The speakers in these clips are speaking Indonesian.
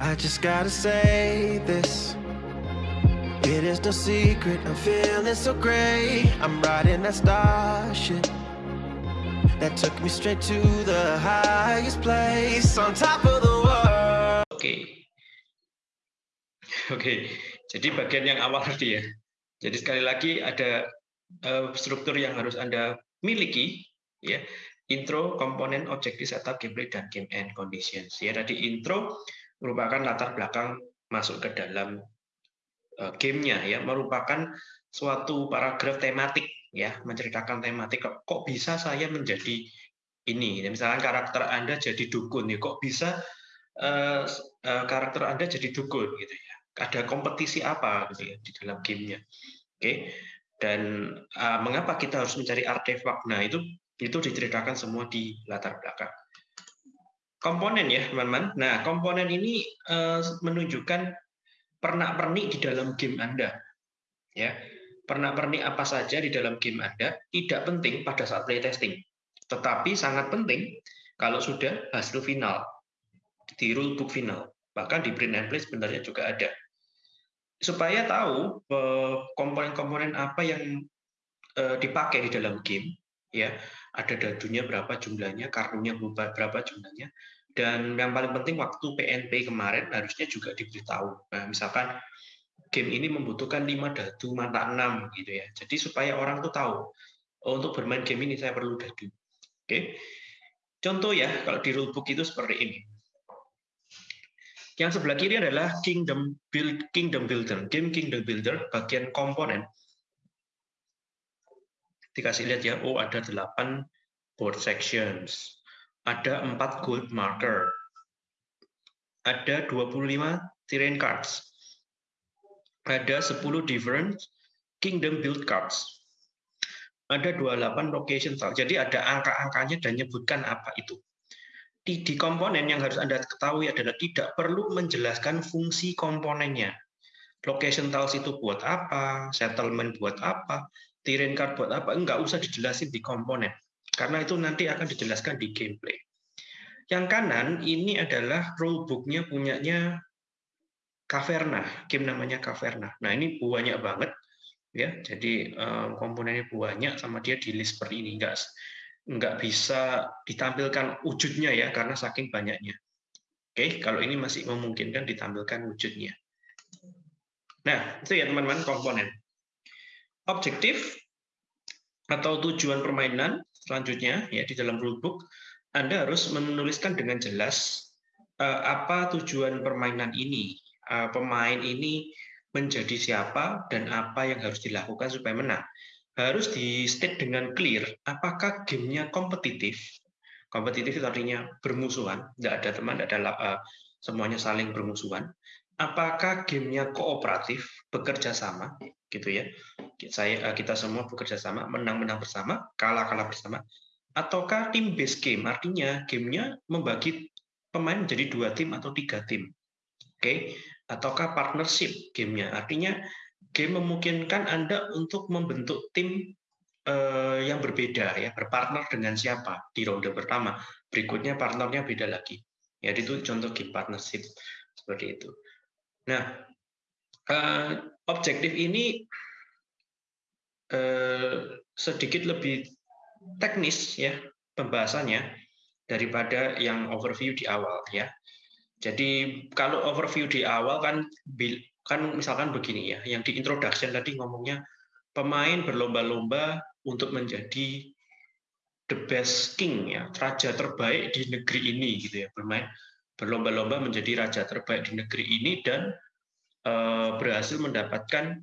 I just gotta say this. It is no secret, I'm feeling so great. I'm riding that starship that took me straight to the highest place on top of the world. Oke, okay. oke. Okay. Jadi bagian yang awal tadi ya. Jadi sekali lagi ada uh, struktur yang harus anda miliki, ya. Intro, komponen, objektif, setup, gameplay, dan game end conditions. Ya, tadi intro merupakan latar belakang masuk ke dalam uh, gamenya ya. Merupakan suatu paragraf tematik ya. Menceritakan tematik kok, kok bisa saya menjadi ini? Ya, misalnya karakter anda jadi dukun ya. Kok bisa uh, uh, karakter anda jadi dukun? Gitu ya. Ada kompetisi apa gitu ya di dalam gamenya. Oke. Okay? dan uh, mengapa kita harus mencari artefak? Nah itu itu diceritakan semua di latar belakang komponen ya teman-teman. Nah komponen ini uh, menunjukkan pernak-pernik di dalam game Anda. Ya, pernak-pernik apa saja di dalam game Anda tidak penting pada saat playtesting, tetapi sangat penting kalau sudah hasil final di rulebook final. Bahkan di print and play sebenarnya juga ada. Supaya tahu eh, komponen-komponen apa yang eh, dipakai di dalam game, ya ada dadunya berapa jumlahnya, kartunya berapa jumlahnya, dan yang paling penting waktu PNP kemarin harusnya juga diberitahu. Nah, misalkan game ini membutuhkan 5 dadu mata 6 gitu ya. Jadi supaya orang tuh tahu oh, untuk bermain game ini saya perlu dadu. Oke. Contoh ya kalau di rulebook itu seperti ini. Yang sebelah kiri adalah Kingdom Build Kingdom Builder, game Kingdom Builder bagian komponen. Dikasih lihat ya, oh ada 8 board sections ada 4 gold marker, ada 25 terrain cards, ada 10 different kingdom build cards, ada 28 location tile. Jadi ada angka-angkanya dan menyebutkan apa itu. Di komponen yang harus Anda ketahui adalah tidak perlu menjelaskan fungsi komponennya. Location tiles itu buat apa, settlement buat apa, terrain card buat apa, enggak usah dijelasin di komponen karena itu nanti akan dijelaskan di gameplay. Yang kanan ini adalah rulebooknya punyanya Caverna, game namanya Caverna. Nah ini banyak banget, ya. Jadi eh, komponennya banyak sama dia di list seperti ini, enggak nggak bisa ditampilkan wujudnya ya karena saking banyaknya. Oke, kalau ini masih memungkinkan ditampilkan wujudnya. Nah, itu ya teman-teman komponen. Objektif atau tujuan permainan selanjutnya ya di dalam rulebook Anda harus menuliskan dengan jelas uh, apa tujuan permainan ini. Uh, pemain ini menjadi siapa dan apa yang harus dilakukan supaya menang. Harus di state dengan clear apakah gamenya kompetitif. Kompetitif itu artinya bermusuhan, tidak ada teman, tidak ada uh, semuanya saling bermusuhan. Apakah gamenya kooperatif, bekerja sama, gitu ya saya eh, kita semua bekerja sama, menang-menang bersama, kalah-kalah bersama, ataukah tim base game, artinya gamenya membagi pemain menjadi dua tim atau tiga tim, oke? Okay? Ataukah partnership gamenya, artinya game memungkinkan anda untuk membentuk tim eh, yang berbeda ya, berpartner dengan siapa di ronde pertama, berikutnya partnernya beda lagi. Ya itu contoh game partnership seperti itu. Nah, eh, objektif ini Eh, sedikit lebih teknis ya pembahasannya daripada yang overview di awal ya. Jadi kalau overview di awal kan kan misalkan begini ya, yang di introduction tadi ngomongnya pemain berlomba-lomba untuk menjadi the best king ya, raja terbaik di negeri ini gitu ya, bermain berlomba-lomba menjadi raja terbaik di negeri ini dan berhasil mendapatkan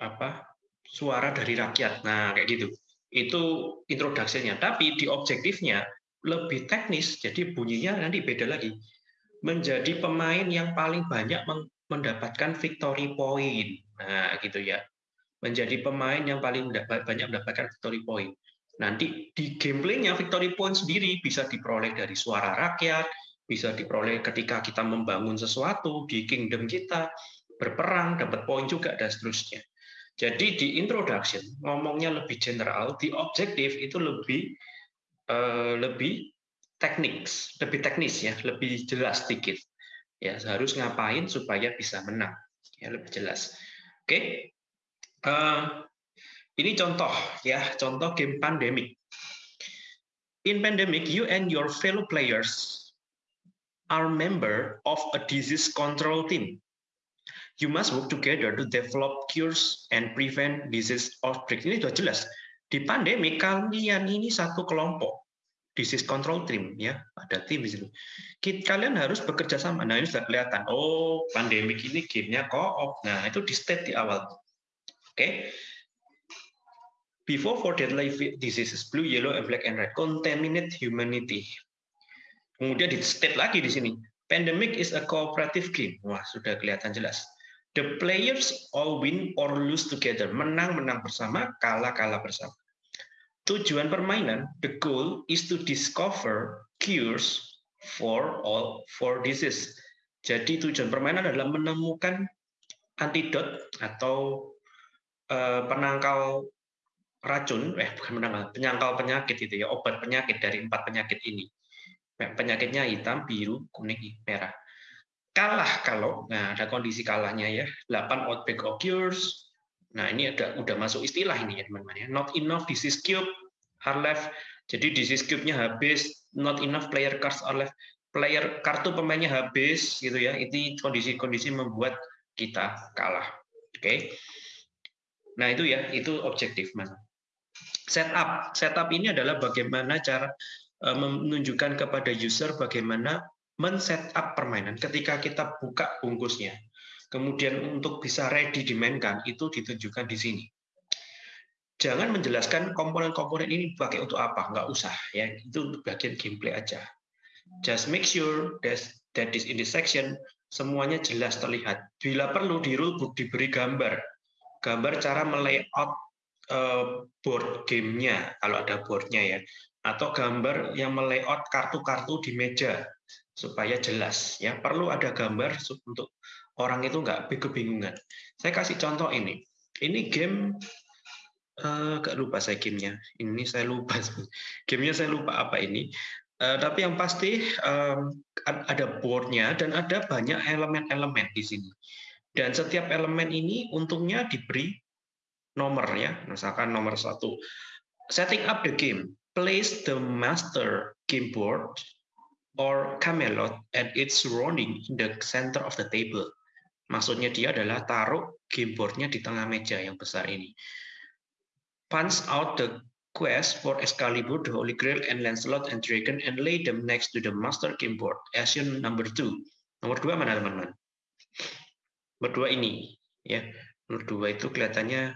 apa suara dari rakyat. Nah, kayak gitu. Itu introduksinya. Tapi di objektifnya lebih teknis, jadi bunyinya nanti beda lagi. Menjadi pemain yang paling banyak mendapatkan victory point. Nah, gitu ya. Menjadi pemain yang paling banyak mendapatkan victory point. Nanti di gameplaynya victory point sendiri bisa diperoleh dari suara rakyat, bisa diperoleh ketika kita membangun sesuatu di kingdom kita, berperang, dapat poin juga, dan seterusnya. Jadi di introduction ngomongnya lebih general, di objektif itu lebih uh, lebih teknis, lebih teknis ya, lebih jelas sedikit. Ya, harus ngapain supaya bisa menang. Ya, lebih jelas. Oke. Uh, ini contoh ya, contoh game pandemic. In pandemic, you and your fellow players are member of a disease control team. You must work together to develop cures and prevent disease outbreak. Ini sudah jelas. Di pandemi kalian ini satu kelompok disease control team ya, ada tim di situ. Kalian harus bekerja sama. Nah, ini sudah kelihatan. Oh, pandemik ini gamenya co-op. Nah, itu di state di awal. Oke. Okay. Before for deadly diseases, blue, yellow, and black and red, contaminate humanity. Kemudian di state lagi di sini. Pandemic is a cooperative game. Wah, sudah kelihatan jelas. The players all win or lose together. Menang-menang bersama, kalah-kalah bersama. Tujuan permainan, the goal is to discover cures for all for disease. Jadi tujuan permainan adalah menemukan antidot atau uh, penangkal racun, eh bukan menangkal, penyangkal penyakit itu ya, obat penyakit dari empat penyakit ini. Penyakitnya hitam, biru, kuning, merah. Kalah kalau, nah ada kondisi kalahnya ya, 8 outbreak occurs. Nah ini ada udah masuk istilah ini ya teman-teman ya. Not enough disease cube are left. Jadi disease cube-nya habis, not enough player cards are left. Player kartu pemainnya habis gitu ya. Itu kondisi-kondisi membuat kita kalah. Oke. Okay? Nah, itu ya, itu objektif mana setup. Setup ini adalah bagaimana cara menunjukkan kepada user bagaimana men-setup permainan ketika kita buka bungkusnya. Kemudian untuk bisa ready dimainkan itu ditunjukkan di sini. Jangan menjelaskan komponen-komponen ini pakai untuk apa, nggak usah ya. Itu bagian gameplay aja. Just make sure that that is in this section semuanya jelas terlihat. Bila perlu di rulebook diberi gambar, gambar cara melayout Eh, board gamenya kalau ada boardnya ya atau gambar yang melayout kartu-kartu di meja supaya jelas. Ya perlu ada gambar untuk orang itu nggak kebingungan saya kasih contoh ini. Ini game uh, gak lupa saya gamenya. Ini saya lupa. Gamenya saya lupa apa ini. Uh, tapi yang pasti um, ada boardnya dan ada banyak elemen-elemen di sini. Dan setiap elemen ini untungnya diberi nomor ya, misalkan nomor satu. Setting up the game, place the master game board or camelot at its surrounding in the center of the table. Maksudnya dia adalah taruh game boardnya di tengah meja yang besar ini. Punch out the quest for Excalibur, the Holy Grail, and Lancelot and Dragon, and lay them next to the master game board. Action number two. Nomor dua mana teman-teman? Nomor dua ini, ya. Nomor dua itu kelihatannya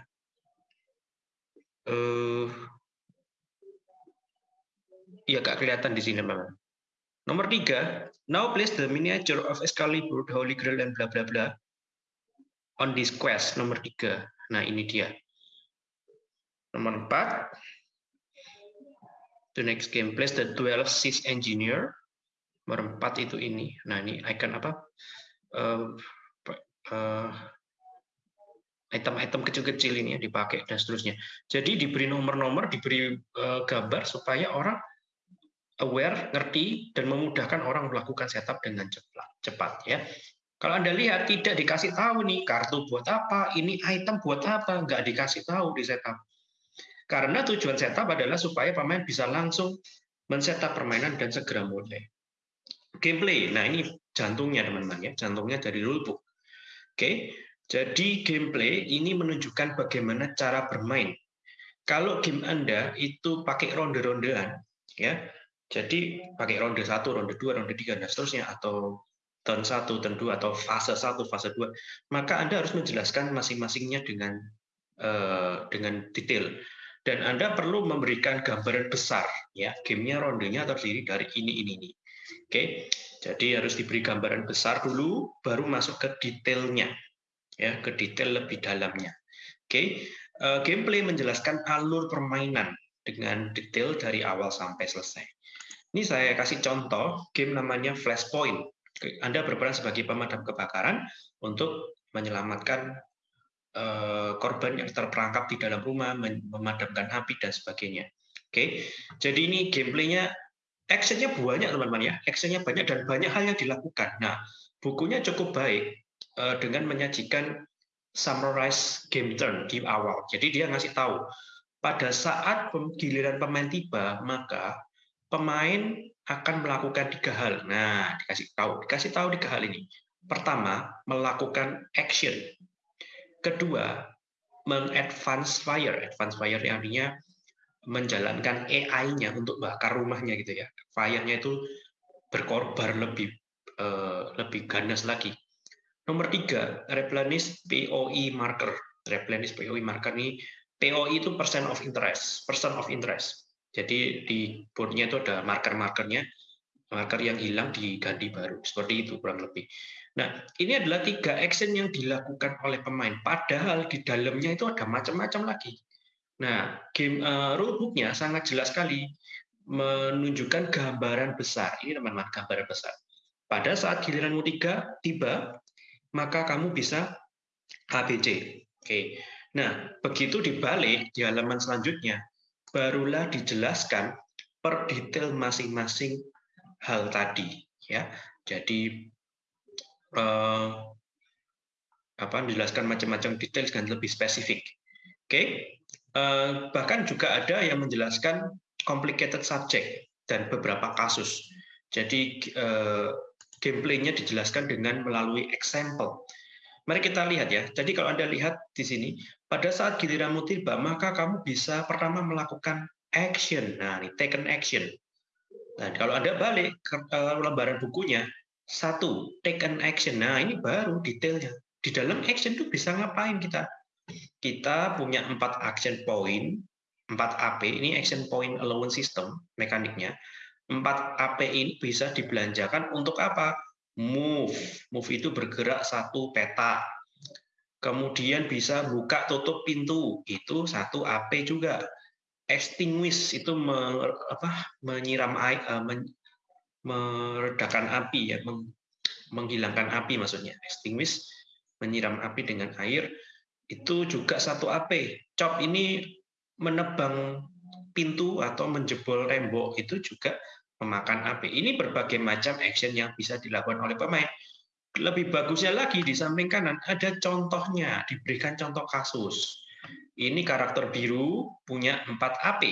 uh, ya gak kelihatan di sini memang. Nomor tiga, now place the miniature of Excalibur, the Holy Grail, dan bla bla bla on this quest. Nomor tiga. Nah ini dia. Nomor empat, the next game, place the 12 Six Engineer. Nomor empat itu ini. Nah ini icon apa? Uh, uh, item-item kecil-kecil ini ya dipakai dan seterusnya. Jadi diberi nomor-nomor, diberi uh, gambar supaya orang aware, ngerti dan memudahkan orang melakukan setup dengan cepat, cepat ya. Kalau Anda lihat tidak dikasih tahu nih kartu buat apa, ini item buat apa, nggak dikasih tahu di setup. Karena tujuan setup adalah supaya pemain bisa langsung men-setup permainan dan segera mulai. Gameplay, nah ini jantungnya teman-teman ya, jantungnya dari rulebook. Oke, jadi gameplay ini menunjukkan bagaimana cara bermain. Kalau game Anda itu pakai ronde-rondean, ya, jadi pakai ronde satu, ronde dua, ronde tiga, dan seterusnya, atau turn satu, turn dua, atau fase satu, fase dua, maka Anda harus menjelaskan masing-masingnya dengan uh, dengan detail. Dan Anda perlu memberikan gambaran besar, ya, gamenya rondenya terdiri dari ini, ini, ini. Oke, jadi harus diberi gambaran besar dulu, baru masuk ke detailnya ya ke detail lebih dalamnya. Oke, okay. uh, eh, gameplay menjelaskan alur permainan dengan detail dari awal sampai selesai. Ini saya kasih contoh game namanya Flashpoint. Anda berperan sebagai pemadam kebakaran untuk menyelamatkan uh, korban yang terperangkap di dalam rumah, memadamkan api dan sebagainya. Oke, jadi ini gameplaynya actionnya banyak teman-teman ya, actionnya banyak dan banyak hal yang dilakukan. Nah, bukunya cukup baik uh, dengan menyajikan summarize game turn di awal. Jadi dia ngasih tahu pada saat giliran pemain tiba, maka pemain akan melakukan tiga hal. Nah, dikasih tahu, dikasih tahu tiga hal ini. Pertama, melakukan action. Kedua, mengadvance fire. Advance fire yang artinya menjalankan AI-nya untuk bakar rumahnya gitu ya. Fire-nya itu berkorban lebih uh, lebih ganas lagi. Nomor tiga, replenish POE marker. Replenish POE marker ini POE itu percent of interest, percent of interest. Jadi di boardnya itu ada marker-markernya, marker yang hilang diganti baru. Seperti itu kurang lebih. Nah, ini adalah tiga action yang dilakukan oleh pemain. Padahal di dalamnya itu ada macam-macam lagi. Nah, game uh, rulebooknya sangat jelas sekali menunjukkan gambaran besar. Ini teman-teman gambaran besar. Pada saat giliranmu tiga tiba, maka kamu bisa ABC. Oke. Nah, begitu dibalik di halaman selanjutnya, barulah dijelaskan per detail masing-masing hal tadi ya. Jadi eh, apa menjelaskan macam-macam detail dengan lebih spesifik. Oke. Eh, bahkan juga ada yang menjelaskan complicated subject dan beberapa kasus. Jadi eh, gameplaynya dijelaskan dengan melalui example. Mari kita lihat ya. Jadi kalau Anda lihat di sini, pada saat giliranmu tiba, maka kamu bisa pertama melakukan action. Nah, ini taken action. Nah, kalau Anda balik ke lembaran bukunya, satu, taken action. Nah, ini baru detailnya. Di dalam action itu bisa ngapain kita? Kita punya empat action point, empat AP, ini action point allowance system, mekaniknya. Empat AP ini bisa dibelanjakan untuk apa? Move. Move itu bergerak satu peta kemudian bisa buka tutup pintu. Itu satu AP juga. Extinguish itu me, apa, menyiram air uh, men, meredakan api ya meng, menghilangkan api maksudnya. Extinguish menyiram api dengan air. Itu juga satu AP chop ini menebang pintu atau menjebol tembok. Itu juga memakan api ini berbagai macam action yang bisa dilakukan oleh pemain lebih bagusnya lagi di samping kanan ada contohnya, diberikan contoh kasus. Ini karakter biru punya 4 AP.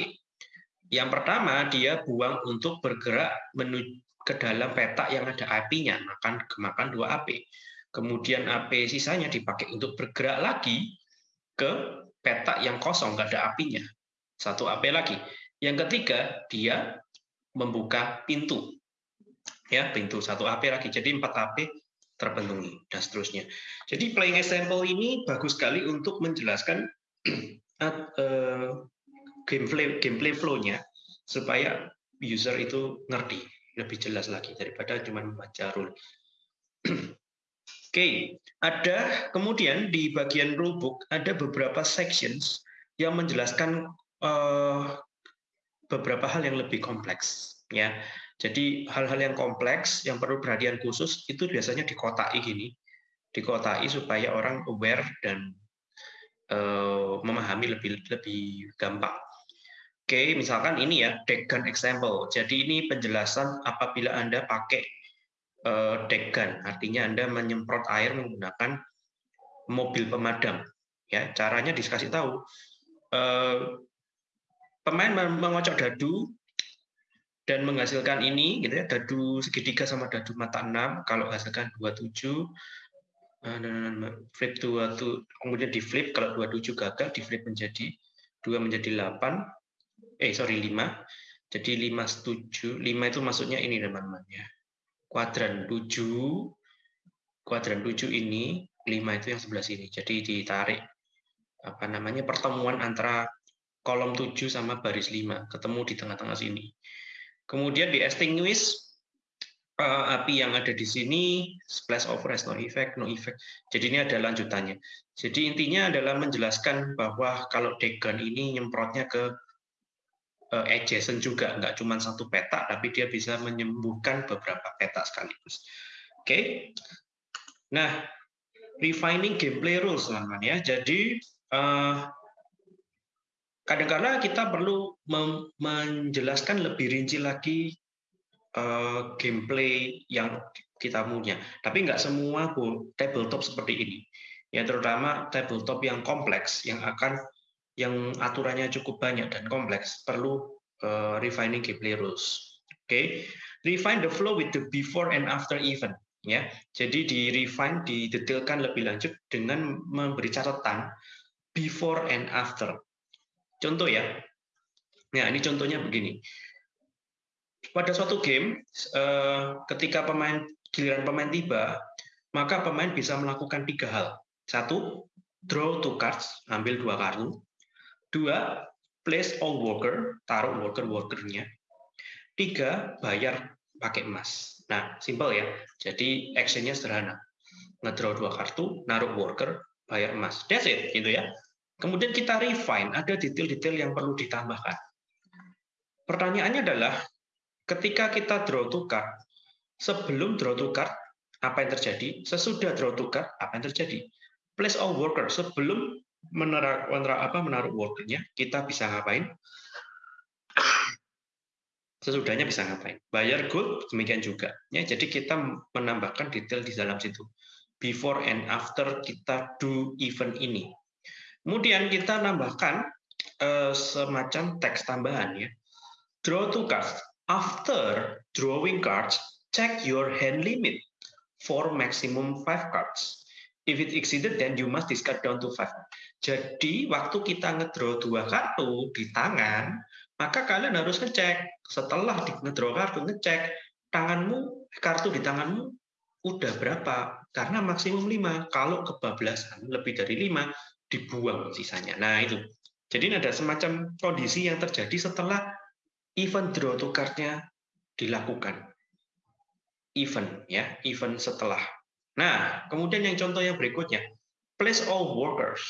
Yang pertama dia buang untuk bergerak menuju ke dalam peta yang ada apinya, makan kemakan 2 AP. Kemudian AP sisanya dipakai untuk bergerak lagi ke peta yang kosong, nggak ada apinya. Satu AP lagi. Yang ketiga, dia membuka pintu. Ya, pintu satu AP lagi. Jadi 4 AP terpenuhi dan seterusnya. Jadi playing example ini bagus sekali untuk menjelaskan uh, gameplay gameplay flow-nya supaya user itu ngerti lebih jelas lagi daripada cuma membaca rule. Oke, okay. ada kemudian di bagian rulebook ada beberapa sections yang menjelaskan uh, beberapa hal yang lebih kompleks ya jadi hal-hal yang kompleks yang perlu perhatian khusus itu biasanya dikotai gini, dikotai supaya orang aware dan uh, memahami lebih lebih gampang. Oke, misalkan ini ya deck gun example. Jadi ini penjelasan apabila Anda pakai uh, deck gun, artinya Anda menyemprot air menggunakan mobil pemadam. Ya, caranya dikasih tahu. Uh, pemain mengocok dadu dan menghasilkan ini gitu ya dadu segitiga sama dadu mata 6 kalau hasilkan 27 eh, flip 2 kemudian di flip kalau 27 gagal di flip menjadi 2 menjadi 8 eh sorry 5 jadi 5 setuju 5 itu maksudnya ini teman-teman ya kuadran 7 kuadran 7 ini 5 itu yang sebelah sini jadi ditarik apa namanya pertemuan antara kolom 7 sama baris 5 ketemu di tengah-tengah sini Kemudian di extinguish uh, api yang ada di sini splash of rest no effect no effect. Jadi ini ada lanjutannya. Jadi intinya adalah menjelaskan bahwa kalau degan ini nyemprotnya ke uh, adjacent juga, nggak cuma satu peta, tapi dia bisa menyembuhkan beberapa peta sekaligus. Oke. Okay. Nah, refining gameplay rules teman-teman ya. Jadi uh, kadang-kadang kita perlu menjelaskan lebih rinci lagi uh, gameplay yang kita punya. Tapi nggak semua tabletop seperti ini. Ya terutama tabletop yang kompleks, yang akan yang aturannya cukup banyak dan kompleks, perlu uh, refining gameplay rules. Oke, okay. refine the flow with the before and after event. Ya, jadi di refine, didetailkan lebih lanjut dengan memberi catatan before and after. Contoh ya, nah ini contohnya begini. Pada suatu game, eh, ketika pemain giliran pemain tiba, maka pemain bisa melakukan tiga hal. Satu, draw two cards, ambil dua kartu. Dua, place all worker, taruh worker-workernya. Tiga, bayar pakai emas. Nah, simple ya. Jadi actionnya sederhana. Ngedraw dua kartu, naruh worker, bayar emas. That's it, gitu ya. Kemudian kita refine, ada detail-detail yang perlu ditambahkan. Pertanyaannya adalah, ketika kita draw to card, sebelum draw to card, apa yang terjadi? Sesudah draw to card, apa yang terjadi? Place all worker, sebelum menaruh, apa, menaruh workernya, kita bisa ngapain? sesudahnya bisa ngapain. Bayar gold demikian juga. Ya, jadi kita menambahkan detail di dalam situ. Before and after kita do event ini. Kemudian kita nambahkan uh, semacam teks tambahan ya. Draw two cards. After drawing cards, check your hand limit for maximum five cards. If it exceeded, then you must discard down to five. Jadi waktu kita ngedraw dua kartu di tangan, maka kalian harus ngecek setelah di ngedraw kartu ngecek tanganmu kartu di tanganmu udah berapa karena maksimum 5 kalau kebablasan lebih dari 5 dibuang sisanya nah itu jadi ada semacam kondisi yang terjadi setelah event draw to card-nya dilakukan event ya event setelah nah kemudian yang contoh yang berikutnya place all workers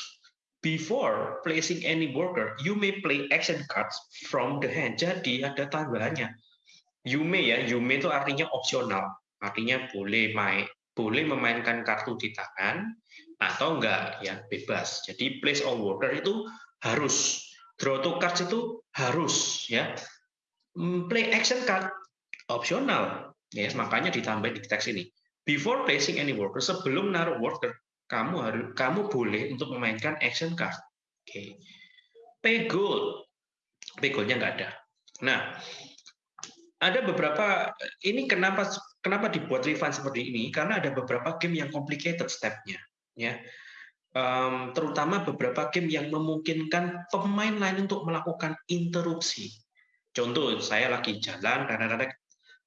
Before placing any worker, you may play action cards from the hand. Jadi ada tambahannya. You may ya, you may itu artinya opsional. Artinya boleh main, boleh memainkan kartu di tangan atau enggak ya bebas. Jadi place all worker itu harus. Draw to cards itu harus ya. Hmm, play action card opsional ya makanya ditambah di teks ini. Before placing any worker, sebelum naruh worker, kamu harus kamu boleh untuk memainkan action card. Oke. Okay. Pay gold. Pay goldnya nggak ada. Nah, ada beberapa ini kenapa kenapa dibuat refund seperti ini? Karena ada beberapa game yang complicated stepnya, ya. Um, terutama beberapa game yang memungkinkan pemain lain untuk melakukan interupsi. Contoh, saya lagi jalan, karena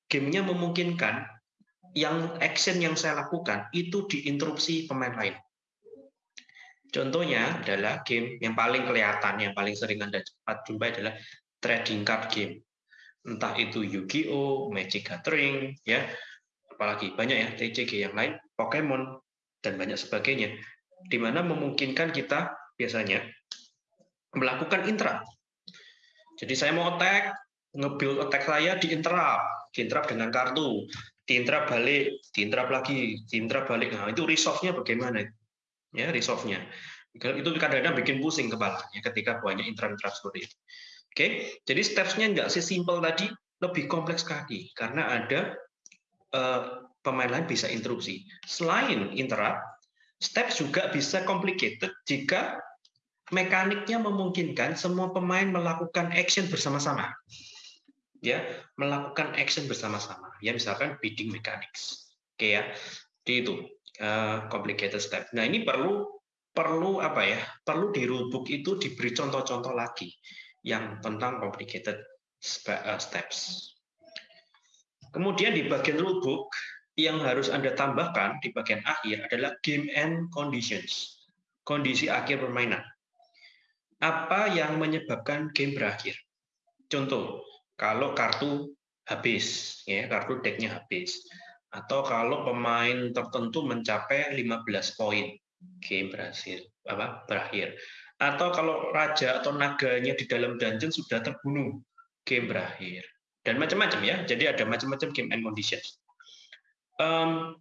gamenya memungkinkan yang action yang saya lakukan itu diinterupsi pemain lain. Contohnya adalah game yang paling kelihatan, yang paling sering Anda cepat jumpai adalah trading card game. Entah itu Yu-Gi-Oh, Magic Gathering, ya, apalagi banyak ya TCG yang lain, Pokemon dan banyak sebagainya, di mana memungkinkan kita biasanya melakukan interrupt. Jadi saya mau attack, nge-build attack saya di interrupt, di interrupt dengan kartu diintrap balik, diintrap lagi, diintrap balik. Nah, itu resolve-nya bagaimana? Ya, resolve-nya. Itu kadang-kadang bikin pusing kepalanya ketika banyak interrupt seperti itu. Oke, jadi steps-nya nggak sesimpel tadi, lebih kompleks lagi karena ada uh, pemain lain bisa interupsi. Selain interrupt, steps juga bisa complicated jika mekaniknya memungkinkan semua pemain melakukan action bersama-sama. Ya melakukan action bersama-sama. Ya misalkan bidding mechanics. Oke ya. Di itu uh, complicated step. Nah ini perlu perlu apa ya? Perlu di itu diberi contoh-contoh lagi yang tentang complicated eh, steps. Kemudian di bagian rulebook yang harus anda tambahkan di bagian akhir adalah game end conditions kondisi akhir permainan apa yang menyebabkan game berakhir contoh kalau kartu habis, ya kartu decknya habis, atau kalau pemain tertentu mencapai 15 poin, game berhasil apa berakhir, atau kalau raja atau naganya di dalam dungeon sudah terbunuh, game berakhir, dan macam-macam ya. Jadi ada macam-macam game and conditions. Um,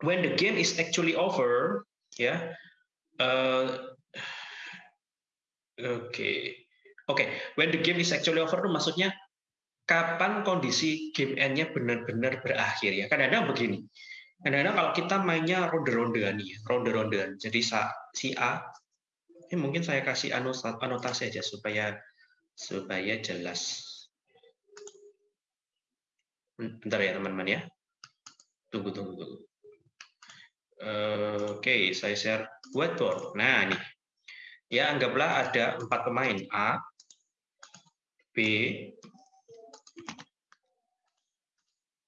when the game is actually over, ya. Uh, Oke, okay. oke. Okay. When the game is actually over, maksudnya kapan kondisi game end-nya benar-benar berakhir ya. Kadang-kadang begini. Kadang-kadang kalau kita mainnya ronde-rondean nih, ya, ronde-rondean. Jadi si A ini mungkin saya kasih anotasi aja supaya supaya jelas. Bentar ya teman-teman ya. Tunggu tunggu tunggu. Oke, saya share whiteboard. Nah, ini. Ya, anggaplah ada empat pemain A, B,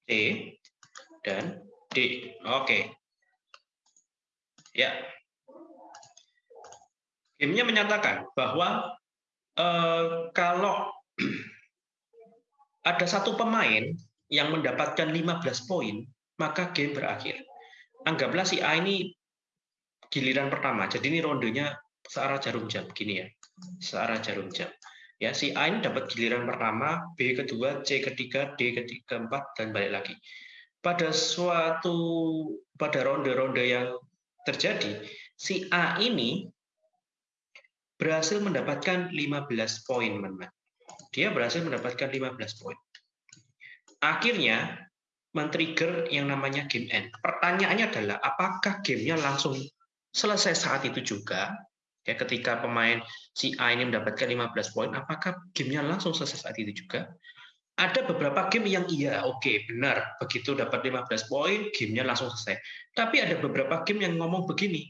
C, dan D. Oke. Ya. Gamenya menyatakan bahwa eh, kalau ada satu pemain yang mendapatkan 15 poin, maka game berakhir. Anggaplah si A ini giliran pertama. Jadi ini rondenya searah jarum jam, gini ya. Searah jarum jam. Ya, si A ini dapat giliran pertama, B kedua, C ketiga, D ketiga, keempat, dan balik lagi. Pada suatu pada ronde-ronde yang terjadi, si A ini berhasil mendapatkan 15 poin, teman-teman. Dia berhasil mendapatkan 15 poin. Akhirnya men-trigger yang namanya game end. Pertanyaannya adalah apakah gamenya langsung selesai saat itu juga? Ya ketika pemain si A ini mendapatkan 15 poin apakah gamenya langsung selesai saat itu juga? Ada beberapa game yang iya oke okay, benar begitu dapat 15 poin gamenya langsung selesai. Tapi ada beberapa game yang ngomong begini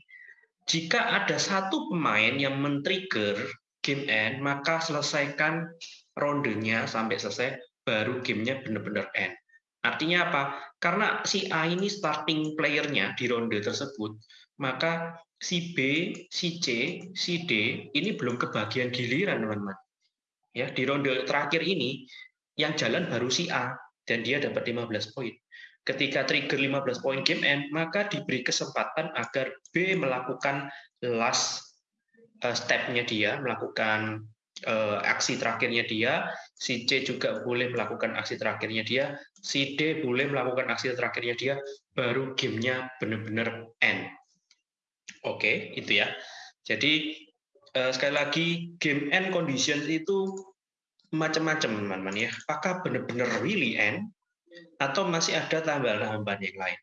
jika ada satu pemain yang men-trigger game end maka selesaikan rondenya sampai selesai baru gamenya benar-benar end artinya apa karena si A ini starting playernya di ronde tersebut maka si B, si C, si D ini belum kebagian giliran, teman-teman. Ya, di ronde terakhir ini yang jalan baru si A dan dia dapat 15 poin. Ketika trigger 15 poin game end, maka diberi kesempatan agar B melakukan last eh, step-nya dia, melakukan uh, aksi terakhirnya dia, si C juga boleh melakukan aksi terakhirnya dia, si D boleh melakukan aksi terakhirnya dia, baru gamenya benar-benar end. Oke, itu ya. Jadi eh, sekali lagi game end conditions itu macam-macam teman-teman ya. Apakah benar-benar really end atau masih ada tambahan-tambahan yang lain?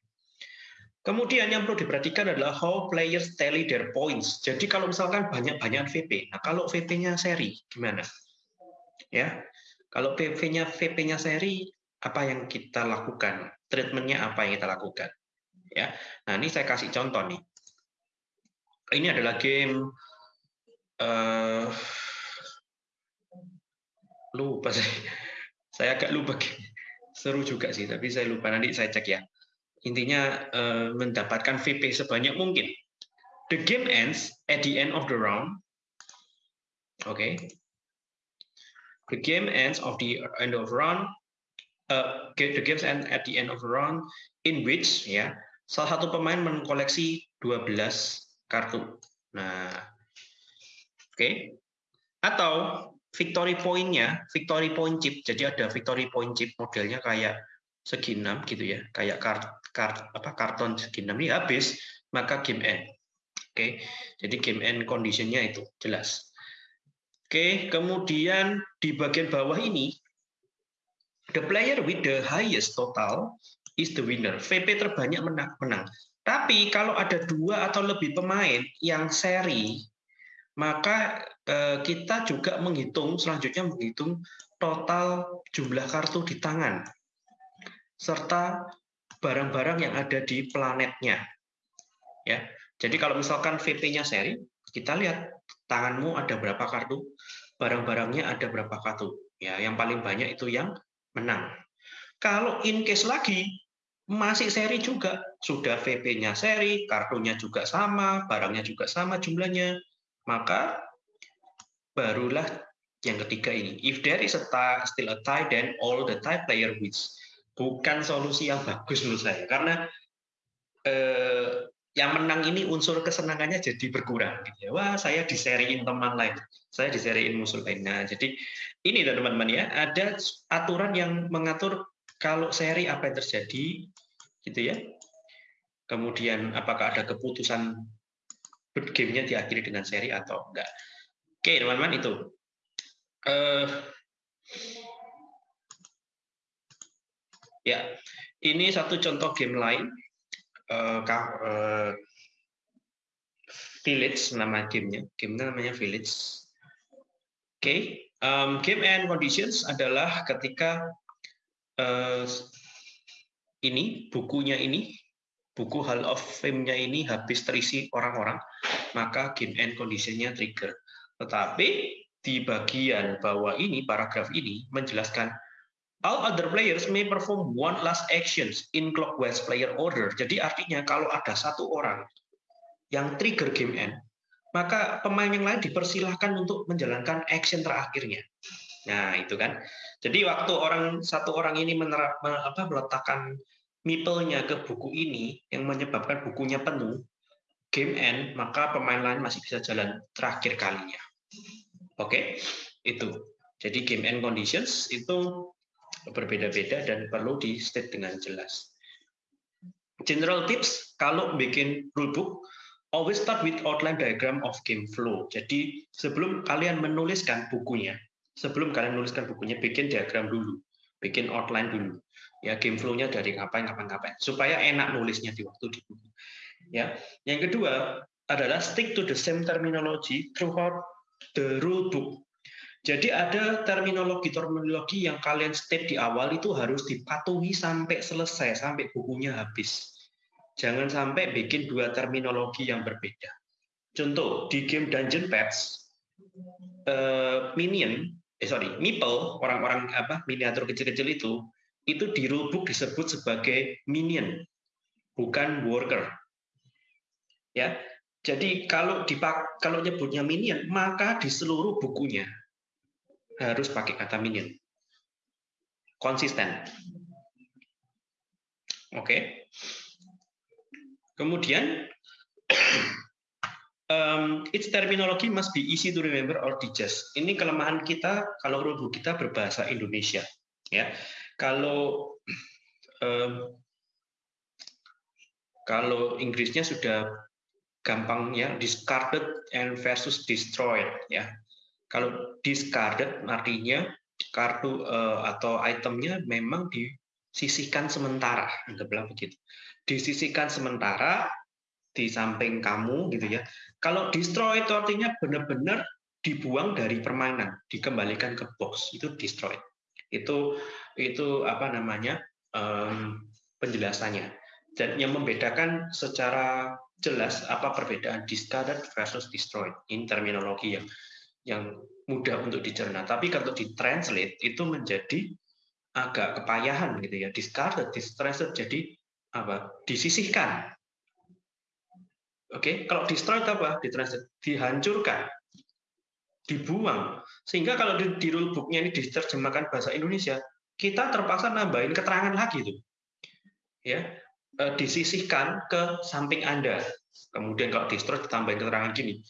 Kemudian yang perlu diperhatikan adalah how players tally their points. Jadi kalau misalkan banyak-banyak VP, nah kalau VP-nya seri gimana? Ya, kalau VP-nya VP-nya seri, apa yang kita lakukan? Treatmentnya apa yang kita lakukan? Ya, nah ini saya kasih contoh nih. Ini adalah game uh, lupa saya. Saya agak lupa seru juga sih tapi saya lupa. Nanti saya cek ya. Intinya uh, mendapatkan VP sebanyak mungkin. The game ends at the end of the round. Oke. The game ends of the end of round uh, the games end at the end of round in which ya salah satu pemain mengkoleksi 12 kartu. Nah, oke. Okay. Atau victory point-nya, victory point chip. Jadi ada victory point chip modelnya kayak segi enam gitu ya, kayak kart, kart apa karton segi enam ini habis, maka game end. Oke. Okay. Jadi game end conditionnya itu jelas. Oke, kemudian di bagian bawah ini the player with the highest total is the winner. VP terbanyak menang. menang. Tapi kalau ada dua atau lebih pemain yang seri, maka eh, kita juga menghitung selanjutnya menghitung total jumlah kartu di tangan serta barang-barang yang ada di planetnya. Ya. Jadi kalau misalkan VP-nya seri, kita lihat tanganmu ada berapa kartu, barang-barangnya ada berapa kartu. Ya, yang paling banyak itu yang menang. Kalau in case lagi masih seri juga. Sudah VP-nya seri, kartunya juga sama, barangnya juga sama jumlahnya. Maka barulah yang ketiga ini. If there is a tie, still a tie, then all the tie player wins. Bukan solusi yang bagus menurut saya. Karena eh, yang menang ini unsur kesenangannya jadi berkurang. Gitu ya. Wah, saya diseriin teman lain. Saya diseriin musuh lain. Nah, jadi ini teman-teman ya, ada aturan yang mengatur kalau seri apa yang terjadi, gitu ya. Kemudian apakah ada keputusan gamenya diakhiri dengan seri atau enggak. Oke, teman-teman itu. Uh, Ya, ini satu contoh game lain. Uh, uh, Village nama gamenya. Gamenya namanya Village. Oke, okay. um, game and conditions adalah ketika uh, ini bukunya ini buku Hall of Fame-nya ini habis terisi orang-orang, maka game and condition-nya trigger. Tetapi di bagian bawah ini, paragraf ini menjelaskan all other players may perform one last actions in clockwise player order. Jadi artinya kalau ada satu orang yang trigger game end, maka pemain yang lain dipersilahkan untuk menjalankan action terakhirnya. Nah, itu kan. Jadi waktu orang satu orang ini menerap, apa, meletakkan meeple-nya ke buku ini yang menyebabkan bukunya penuh, game end, maka pemain lain masih bisa jalan terakhir kalinya. Oke, itu. Jadi game end conditions itu berbeda-beda dan perlu di state dengan jelas. General tips kalau bikin rulebook always start with outline diagram of game flow. Jadi sebelum kalian menuliskan bukunya, sebelum kalian menuliskan bukunya, bikin diagram dulu, bikin outline dulu. Ya game flow-nya dari ngapain, ngapain, ngapain, supaya enak nulisnya di waktu di buku. Ya, yang kedua adalah stick to the same terminology throughout the rule book. Jadi ada terminologi-terminologi yang kalian state di awal itu harus dipatuhi sampai selesai, sampai bukunya habis. Jangan sampai bikin dua terminologi yang berbeda. Contoh di game Dungeon Pets, uh, minion, eh sorry, meeple orang-orang apa miniatur kecil-kecil itu itu di rulebook disebut sebagai minion, bukan worker. Ya, jadi kalau dipak kalau nyebutnya minion, maka di seluruh bukunya harus pakai kata minion. Konsisten. Oke. Okay. Kemudian, um, its terminology must be easy to remember or digest. Ini kelemahan kita kalau rulebook kita berbahasa Indonesia. Ya, kalau um, kalau Inggrisnya sudah gampang ya discarded and versus destroyed ya. Kalau discarded artinya kartu uh, atau itemnya memang disisihkan sementara, anggaplah begitu disisihkan sementara di samping kamu gitu ya. Kalau destroy itu artinya benar-benar dibuang dari permainan, dikembalikan ke box itu destroy. Itu itu apa namanya um, penjelasannya. Dan yang membedakan secara jelas apa perbedaan discarded versus destroyed. Ini terminologi yang yang mudah untuk dicerna. Tapi kalau ditranslate itu menjadi agak kepayahan gitu ya. Discarded, discarded jadi apa? Disisihkan. Oke kalau destroy itu apa? Ditranslate dihancurkan. Dibuang. Sehingga kalau di, di rulebooknya ini diterjemahkan bahasa Indonesia kita terpaksa nambahin keterangan lagi tuh. Ya e, disisihkan ke samping anda. Kemudian kalau destroy ditambahin keterangan gini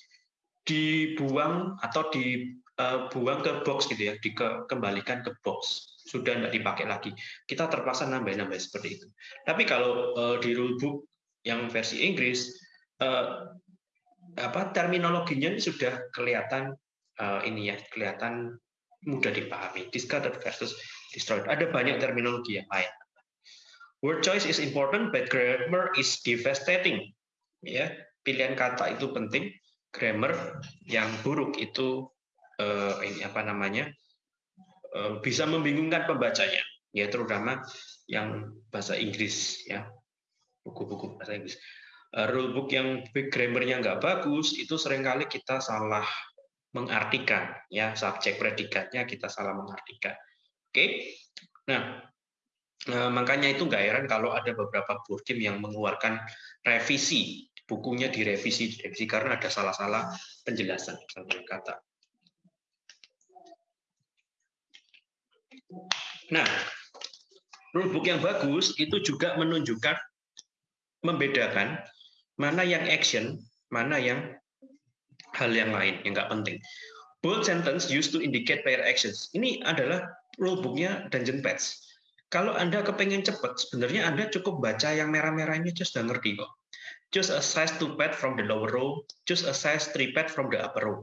dibuang atau dibuang e, ke box gitu ya dikembalikan ke box sudah tidak dipakai lagi. Kita terpaksa nambah-nambah seperti itu. Tapi kalau uh, di rulebook yang versi Inggris, uh, apa terminologinya sudah kelihatan ini ya, kelihatan mudah dipahami. Discarded versus destroyed. Ada banyak terminologi yang lain. Word choice is important, but grammar is devastating. Ya, pilihan kata itu penting. Grammar yang buruk itu uh, ini apa namanya? Eh, bisa membingungkan pembacanya, ya terutama yang bahasa Inggris ya buku-buku bahasa Inggris. Uh, rulebook yang grammarnya nggak bagus itu sering kali kita salah mengartikan ya subjek predikatnya kita salah mengartikan. Oke, nah uh, makanya itu nggak heran kalau ada beberapa board game yang mengeluarkan revisi bukunya direvisi direvisi karena ada salah-salah penjelasan kata. Nah, rulebook yang bagus itu juga menunjukkan membedakan mana yang action, mana yang hal yang lain yang nggak penting. Bold sentence used to indicate player actions. Ini adalah rulebooknya Dungeon Pets. Kalau Anda kepengen cepat, sebenarnya Anda cukup baca yang merah-merah ini just sudah ngerti kok. Choose a size 2 pad from the lower row, choose a size 3 pad from the upper row.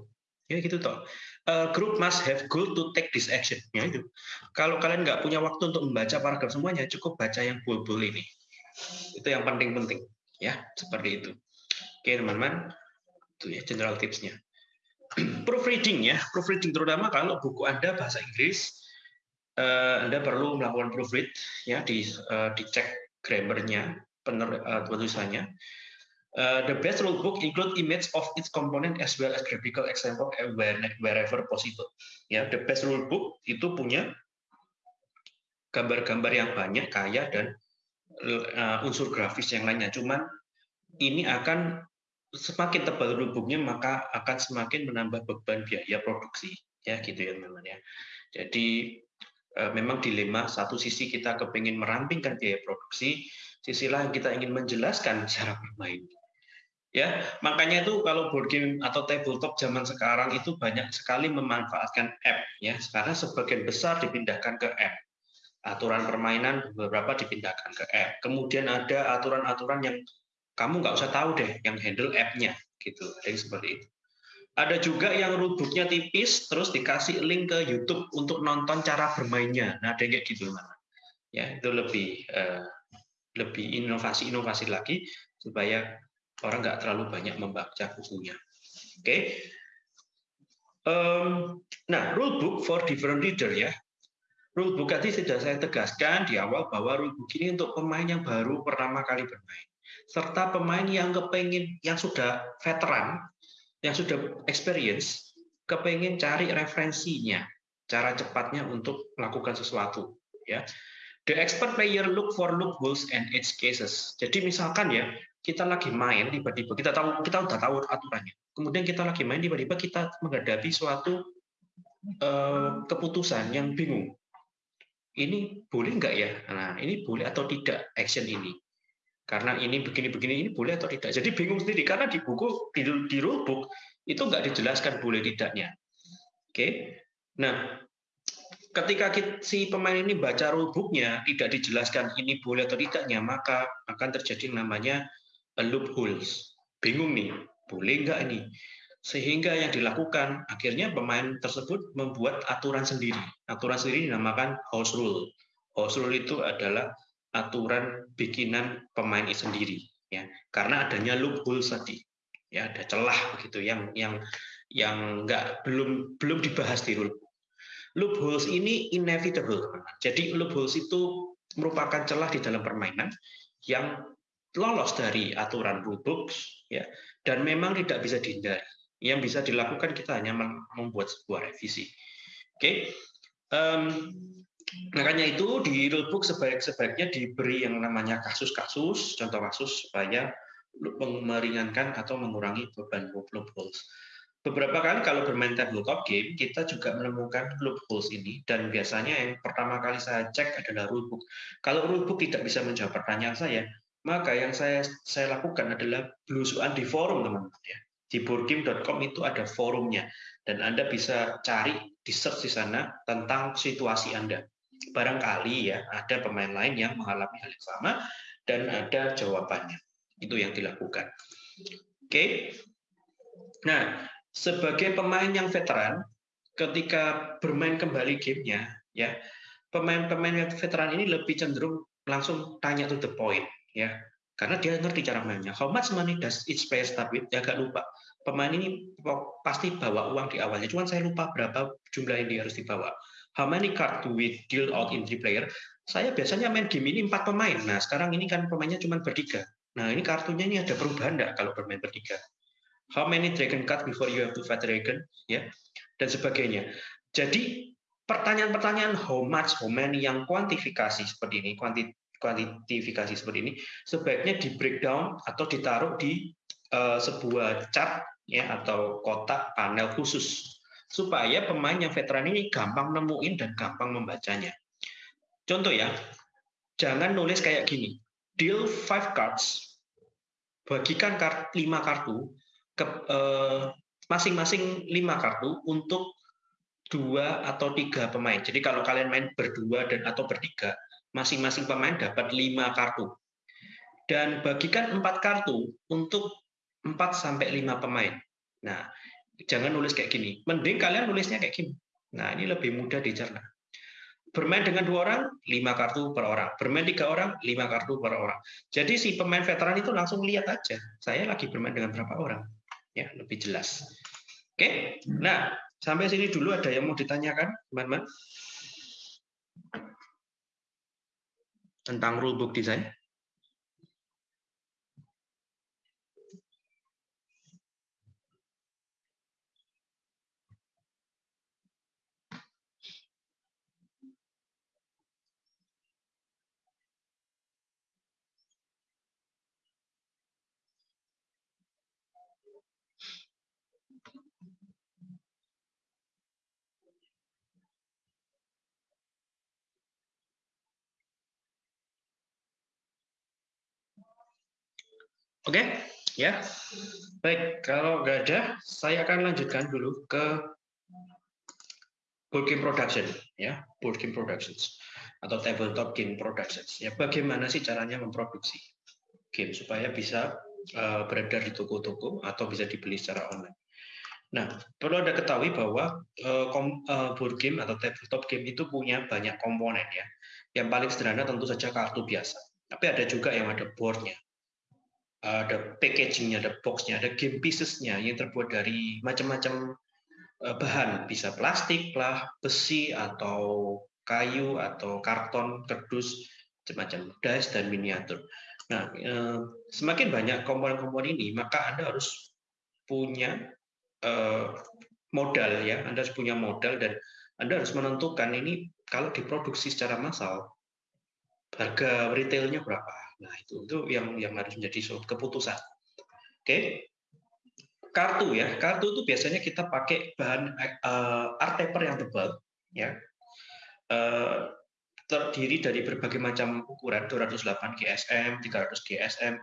Ya gitu toh. A group must have goal to take this action. Ya itu. Kalau kalian nggak punya waktu untuk membaca paragraf semuanya, cukup baca yang bul-bul ini. Itu yang penting-penting. Ya, seperti itu. Oke, teman-teman. Itu ya general tipsnya. proofreading ya, proofreading terutama kalau buku Anda bahasa Inggris, eh, Anda perlu melakukan proofread ya di eh, dicek grammarnya, eh, penulisannya. the best rule book include image of its component as well as graphical example wherever possible. Ya, the best rule book itu punya gambar-gambar yang banyak, kaya dan unsur grafis yang lainnya. Cuman ini akan semakin tebal rulebooknya maka akan semakin menambah beban biaya produksi ya gitu ya teman-teman ya jadi eh, memang dilema satu sisi kita kepingin merampingkan biaya produksi sisi lain kita ingin menjelaskan cara bermain ya makanya itu kalau board game atau tabletop zaman sekarang itu banyak sekali memanfaatkan app ya. Sekarang sebagian besar dipindahkan ke app. Aturan permainan beberapa dipindahkan ke app. Kemudian ada aturan-aturan yang kamu nggak usah tahu deh yang handle app-nya gitu. Ada yang seperti itu. Ada juga yang rulebooknya tipis terus dikasih link ke YouTube untuk nonton cara bermainnya. Nah ada kayak gitu mana ya itu lebih uh, lebih inovasi-inovasi lagi supaya orang nggak terlalu banyak membaca bukunya oke okay. um, nah rulebook for different reader ya rulebook tadi sudah saya tegaskan di awal bahwa rulebook ini untuk pemain yang baru pertama kali bermain serta pemain yang kepengen yang sudah veteran, yang sudah experience, kepengen cari referensinya, cara cepatnya untuk melakukan sesuatu. Ya, the expert player look for loopholes and edge cases. Jadi misalkan ya kita lagi main tiba-tiba kita tahu kita udah tahu aturannya. Kemudian kita lagi main tiba-tiba kita menghadapi suatu uh, keputusan yang bingung. Ini boleh nggak ya? Nah, ini boleh atau tidak action ini? karena ini begini-begini ini boleh atau tidak. Jadi bingung sendiri karena di buku di, di itu nggak dijelaskan boleh tidaknya. Oke, nah ketika si pemain ini baca rulebooknya tidak dijelaskan ini boleh atau tidaknya, maka akan terjadi namanya loopholes. Bingung nih, boleh nggak ini? Sehingga yang dilakukan akhirnya pemain tersebut membuat aturan sendiri. Aturan sendiri dinamakan house rule. House rule itu adalah aturan bikinan pemain itu sendiri ya karena adanya loophole tadi ya ada celah begitu yang yang yang nggak belum belum dibahas di rule loopholes ini inevitable jadi loopholes itu merupakan celah di dalam permainan yang lolos dari aturan rulebooks ya dan memang tidak bisa dihindari yang bisa dilakukan kita hanya membuat sebuah revisi oke okay? um, Makanya itu di rulebook sebaik-sebaiknya diberi yang namanya kasus-kasus, contoh kasus supaya meringankan atau mengurangi beban loopholes. Beberapa kali kalau bermain tabletop game, kita juga menemukan loopholes ini, dan biasanya yang pertama kali saya cek adalah rulebook. Kalau rulebook tidak bisa menjawab pertanyaan saya, maka yang saya saya lakukan adalah belusuan di forum teman-teman ya. Di boardgame.com itu ada forumnya, dan Anda bisa cari di search di sana tentang situasi Anda barangkali ya ada pemain lain yang mengalami hal yang sama dan ada jawabannya. Itu yang dilakukan. Oke. Nah, sebagai pemain yang veteran, ketika bermain kembali gamenya, ya pemain-pemain veteran ini lebih cenderung langsung tanya to the point, ya karena dia ngerti cara mainnya. How much money does each player start with? Ya agak lupa. Pemain ini pasti bawa uang di awalnya. Cuman saya lupa berapa jumlah yang dia harus dibawa how many card do we deal out in three player? Saya biasanya main game ini empat pemain. Nah, sekarang ini kan pemainnya cuma bertiga. Nah, ini kartunya ini ada perubahan enggak kalau bermain bertiga? How many dragon card before you have to fight dragon? Ya, dan sebagainya. Jadi pertanyaan-pertanyaan how much, how many yang kuantifikasi seperti ini, kuanti, kuantifikasi seperti ini, sebaiknya di breakdown atau ditaruh di uh, sebuah chart ya atau kotak panel khusus supaya pemain yang veteran ini gampang nemuin dan gampang membacanya. Contoh ya, jangan nulis kayak gini. Deal five cards, bagikan kart, 5 kartu ke eh, masing-masing 5 kartu untuk dua atau tiga pemain. Jadi kalau kalian main berdua dan atau bertiga, masing-masing pemain dapat lima kartu. Dan bagikan empat kartu untuk 4 sampai 5 pemain. Nah, jangan nulis kayak gini. Mending kalian nulisnya kayak gini. Nah, ini lebih mudah dicerna. Bermain dengan dua orang, lima kartu per orang. Bermain tiga orang, lima kartu per orang. Jadi si pemain veteran itu langsung lihat aja, saya lagi bermain dengan berapa orang. Ya, lebih jelas. Oke, nah sampai sini dulu ada yang mau ditanyakan, teman-teman? Tentang rulebook design? Oke, okay? ya. Baik, kalau nggak ada, saya akan lanjutkan dulu ke board game production, ya, board game productions atau tabletop game productions. Ya, bagaimana sih caranya memproduksi game supaya bisa uh, beredar di toko-toko atau bisa dibeli secara online. Nah, perlu Anda ketahui bahwa kom, uh, board game atau tabletop game itu punya banyak komponen ya. Yang paling sederhana tentu saja kartu biasa. Tapi ada juga yang ada boardnya ada packagingnya, ada boxnya, ada game piecesnya yang terbuat dari macam-macam eh, bahan, bisa plastik lah, besi atau kayu atau karton, kardus, macam-macam dice dan miniatur. Nah, eh, semakin banyak komponen-komponen ini, maka Anda harus punya eh, modal ya, Anda harus punya modal dan Anda harus menentukan ini kalau diproduksi secara massal harga retailnya berapa Nah, itu itu yang yang harus menjadi suatu keputusan. Oke. Kartu ya. Kartu itu biasanya kita pakai bahan uh, art paper yang tebal ya. Uh, terdiri dari berbagai macam ukuran 208 GSM, 300 GSM,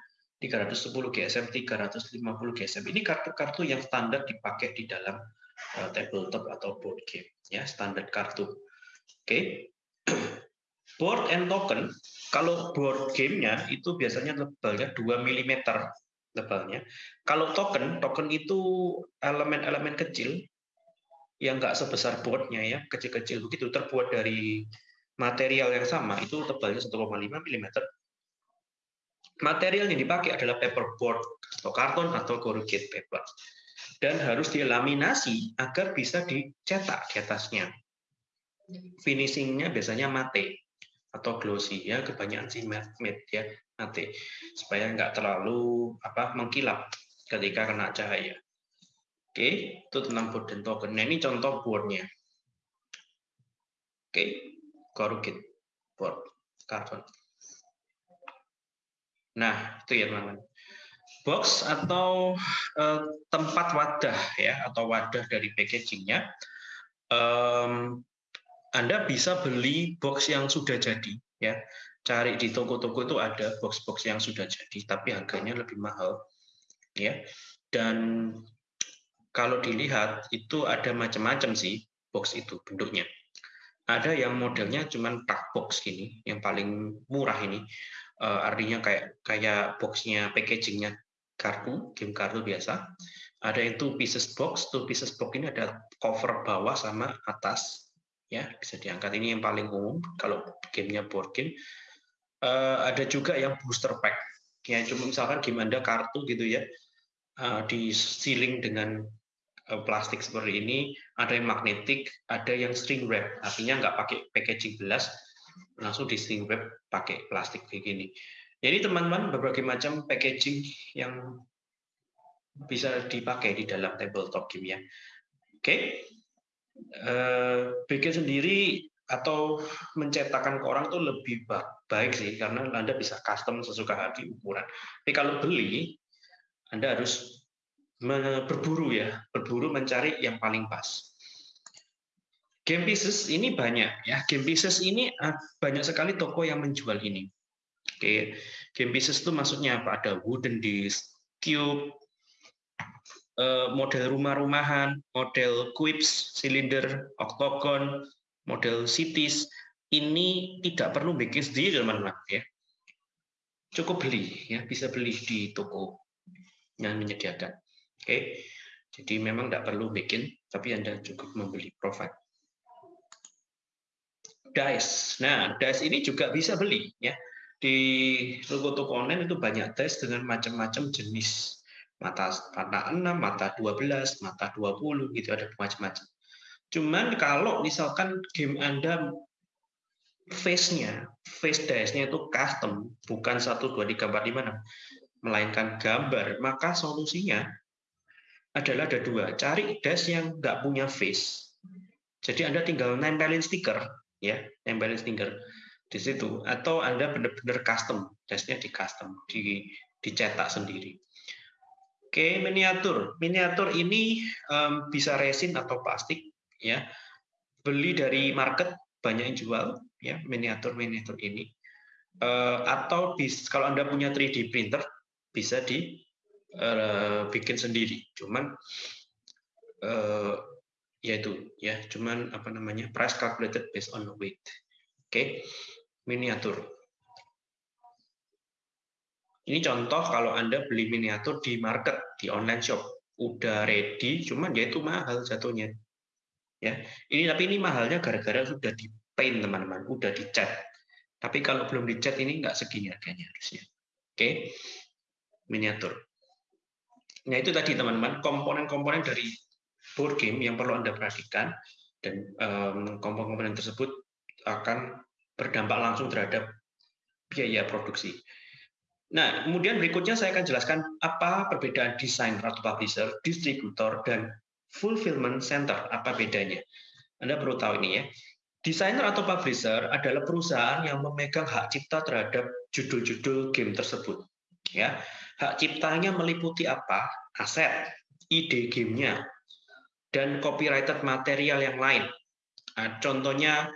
310 GSM, 350 GSM. Ini kartu-kartu yang standar dipakai di dalam uh, tabletop atau board game ya, standar kartu. Oke. Board and token, kalau board gamenya itu biasanya tebalnya 2 mm tebalnya. Kalau token, token itu elemen-elemen kecil yang nggak sebesar boardnya ya, kecil-kecil begitu, terbuat dari material yang sama, itu tebalnya 1,5 mm. Material yang dipakai adalah paperboard atau karton atau corrugated paper. Dan harus dilaminasi agar bisa dicetak di atasnya. Finishingnya biasanya mate atau glossy ya kebanyakan sih matte ya mate supaya nggak terlalu apa mengkilap ketika kena cahaya. Oke, itu tentang board dan token. Nah, ini contoh boardnya. Oke, corrugated board carbon. Nah, itu ya teman-teman. Box atau uh, tempat wadah ya atau wadah dari packagingnya um, anda bisa beli box yang sudah jadi ya. Cari di toko-toko itu ada box-box yang sudah jadi tapi harganya lebih mahal ya. Dan kalau dilihat itu ada macam-macam sih box itu bentuknya. Ada yang modelnya cuman tak box gini, yang paling murah ini. Uh, artinya kayak kayak boxnya packagingnya kartu, game kartu biasa. Ada yang two pieces box, two pieces box ini ada cover bawah sama atas ya bisa diangkat. Ini yang paling umum kalau gamenya board game. Uh, ada juga yang booster pack. Ya cuma misalkan game anda kartu gitu ya uh, di sealing dengan uh, plastik seperti ini ada yang magnetik ada yang string wrap. Artinya nggak pakai packaging gelas langsung di string wrap pakai plastik kayak gini. Jadi teman-teman berbagai macam packaging yang bisa dipakai di dalam tabletop game ya. Oke? Eh, bikin sendiri atau mencetakkan ke orang itu lebih baik sih karena Anda bisa custom sesuka hati ukuran. Tapi kalau beli Anda harus berburu ya, berburu mencari yang paling pas. Game pieces ini banyak ya. Game pieces ini ah, banyak sekali toko yang menjual ini. Oke, game pieces itu maksudnya apa? Ada wooden disc, cube, Eh, model rumah-rumahan, model quips, silinder, octagon, model cities, ini tidak perlu bikin sendiri teman-teman ya. Cukup beli ya, bisa beli di toko yang menyediakan. Oke. Jadi memang tidak perlu bikin, tapi Anda cukup membeli provide. Dice. Nah, dice ini juga bisa beli ya. Di toko-toko online itu banyak dice dengan macam-macam jenis. Mata mata 6, mata 12, mata 20 gitu ada macam-macam. Cuman kalau misalkan game Anda face-nya, face dice-nya itu custom, bukan 1 2 3 4 5 6, melainkan gambar, maka solusinya adalah ada dua. Cari dice yang nggak punya face. Jadi Anda tinggal nempelin stiker ya nempelin stiker di situ atau anda benar-benar custom tesnya di custom di dicetak sendiri oke miniatur. Miniatur ini um, bisa resin atau plastik ya. Beli dari market banyak yang jual ya miniatur miniatur ini. Uh, atau bis, kalau anda punya 3D printer bisa di uh, bikin sendiri. Cuman uh, yaitu ya. Cuman apa namanya price calculated based on weight. Oke miniatur ini contoh kalau anda beli miniatur di market di online shop. Udah ready cuman dia itu mahal jatuhnya. Ya ini tapi ini mahalnya gara-gara sudah di paint teman-teman. Udah dicat tapi kalau belum dicat ini nggak segini harganya harusnya. Oke miniatur. Nah itu tadi teman-teman komponen-komponen dari board game yang perlu Anda perhatikan dan komponen-komponen tersebut akan berdampak langsung terhadap biaya produksi. Nah, kemudian berikutnya saya akan jelaskan apa perbedaan desain atau publisher, distributor, dan fulfillment center. Apa bedanya? Anda perlu tahu ini ya. Desainer atau publisher adalah perusahaan yang memegang hak cipta terhadap judul-judul game tersebut. Ya, hak ciptanya meliputi apa? Aset, ide gamenya, dan copyrighted material yang lain. Nah, contohnya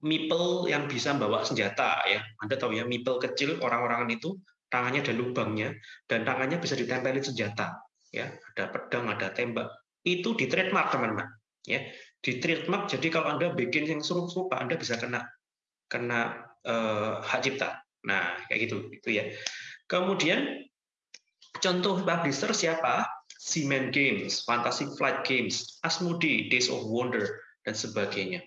Mipel yang bisa bawa senjata ya. Anda tahu ya, Mipel kecil orang-orangan itu tangannya ada lubangnya dan tangannya bisa ditempelin senjata ya, ada pedang, ada tembak. Itu di trademark teman-teman ya. Di trademark jadi kalau Anda bikin yang serupa Anda bisa kena kena uh, hak cipta. Nah, kayak gitu itu ya. Kemudian contoh publisher siapa? Seaman Games, Fantasy Flight Games, Asmodi, Days of Wonder, dan sebagainya.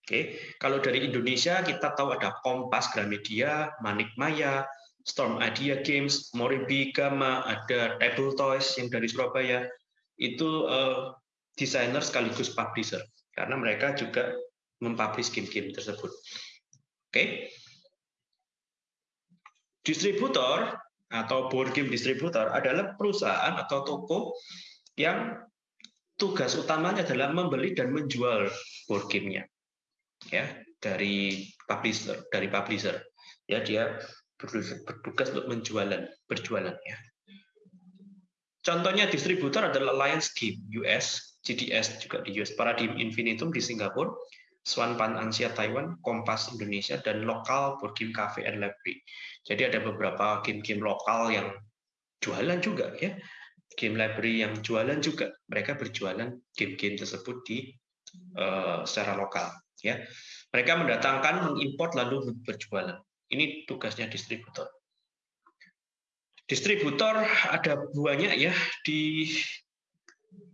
Oke, kalau dari Indonesia kita tahu ada Kompas Gramedia, Manik Maya, Storm Idea Games, Moribi Gama, ada Table Toys yang dari Surabaya. Itu uh, desainer sekaligus publisher karena mereka juga mempublish game-game tersebut. Oke. Distributor atau board game distributor adalah perusahaan atau toko yang tugas utamanya adalah membeli dan menjual board gamenya ya dari publisher dari publisher ya dia bertugas untuk menjualan berjualan ya contohnya distributor adalah Lions Game US GDS juga di US Paradigm Infinitum di Singapura Swan Pan Asia Taiwan, Kompas Indonesia, dan lokal Board Game Cafe and Library. Jadi ada beberapa game-game lokal yang jualan juga ya, game library yang jualan juga. Mereka berjualan game-game tersebut di uh, secara lokal ya. Mereka mendatangkan, mengimpor lalu berjualan. Ini tugasnya distributor. Distributor ada banyak ya di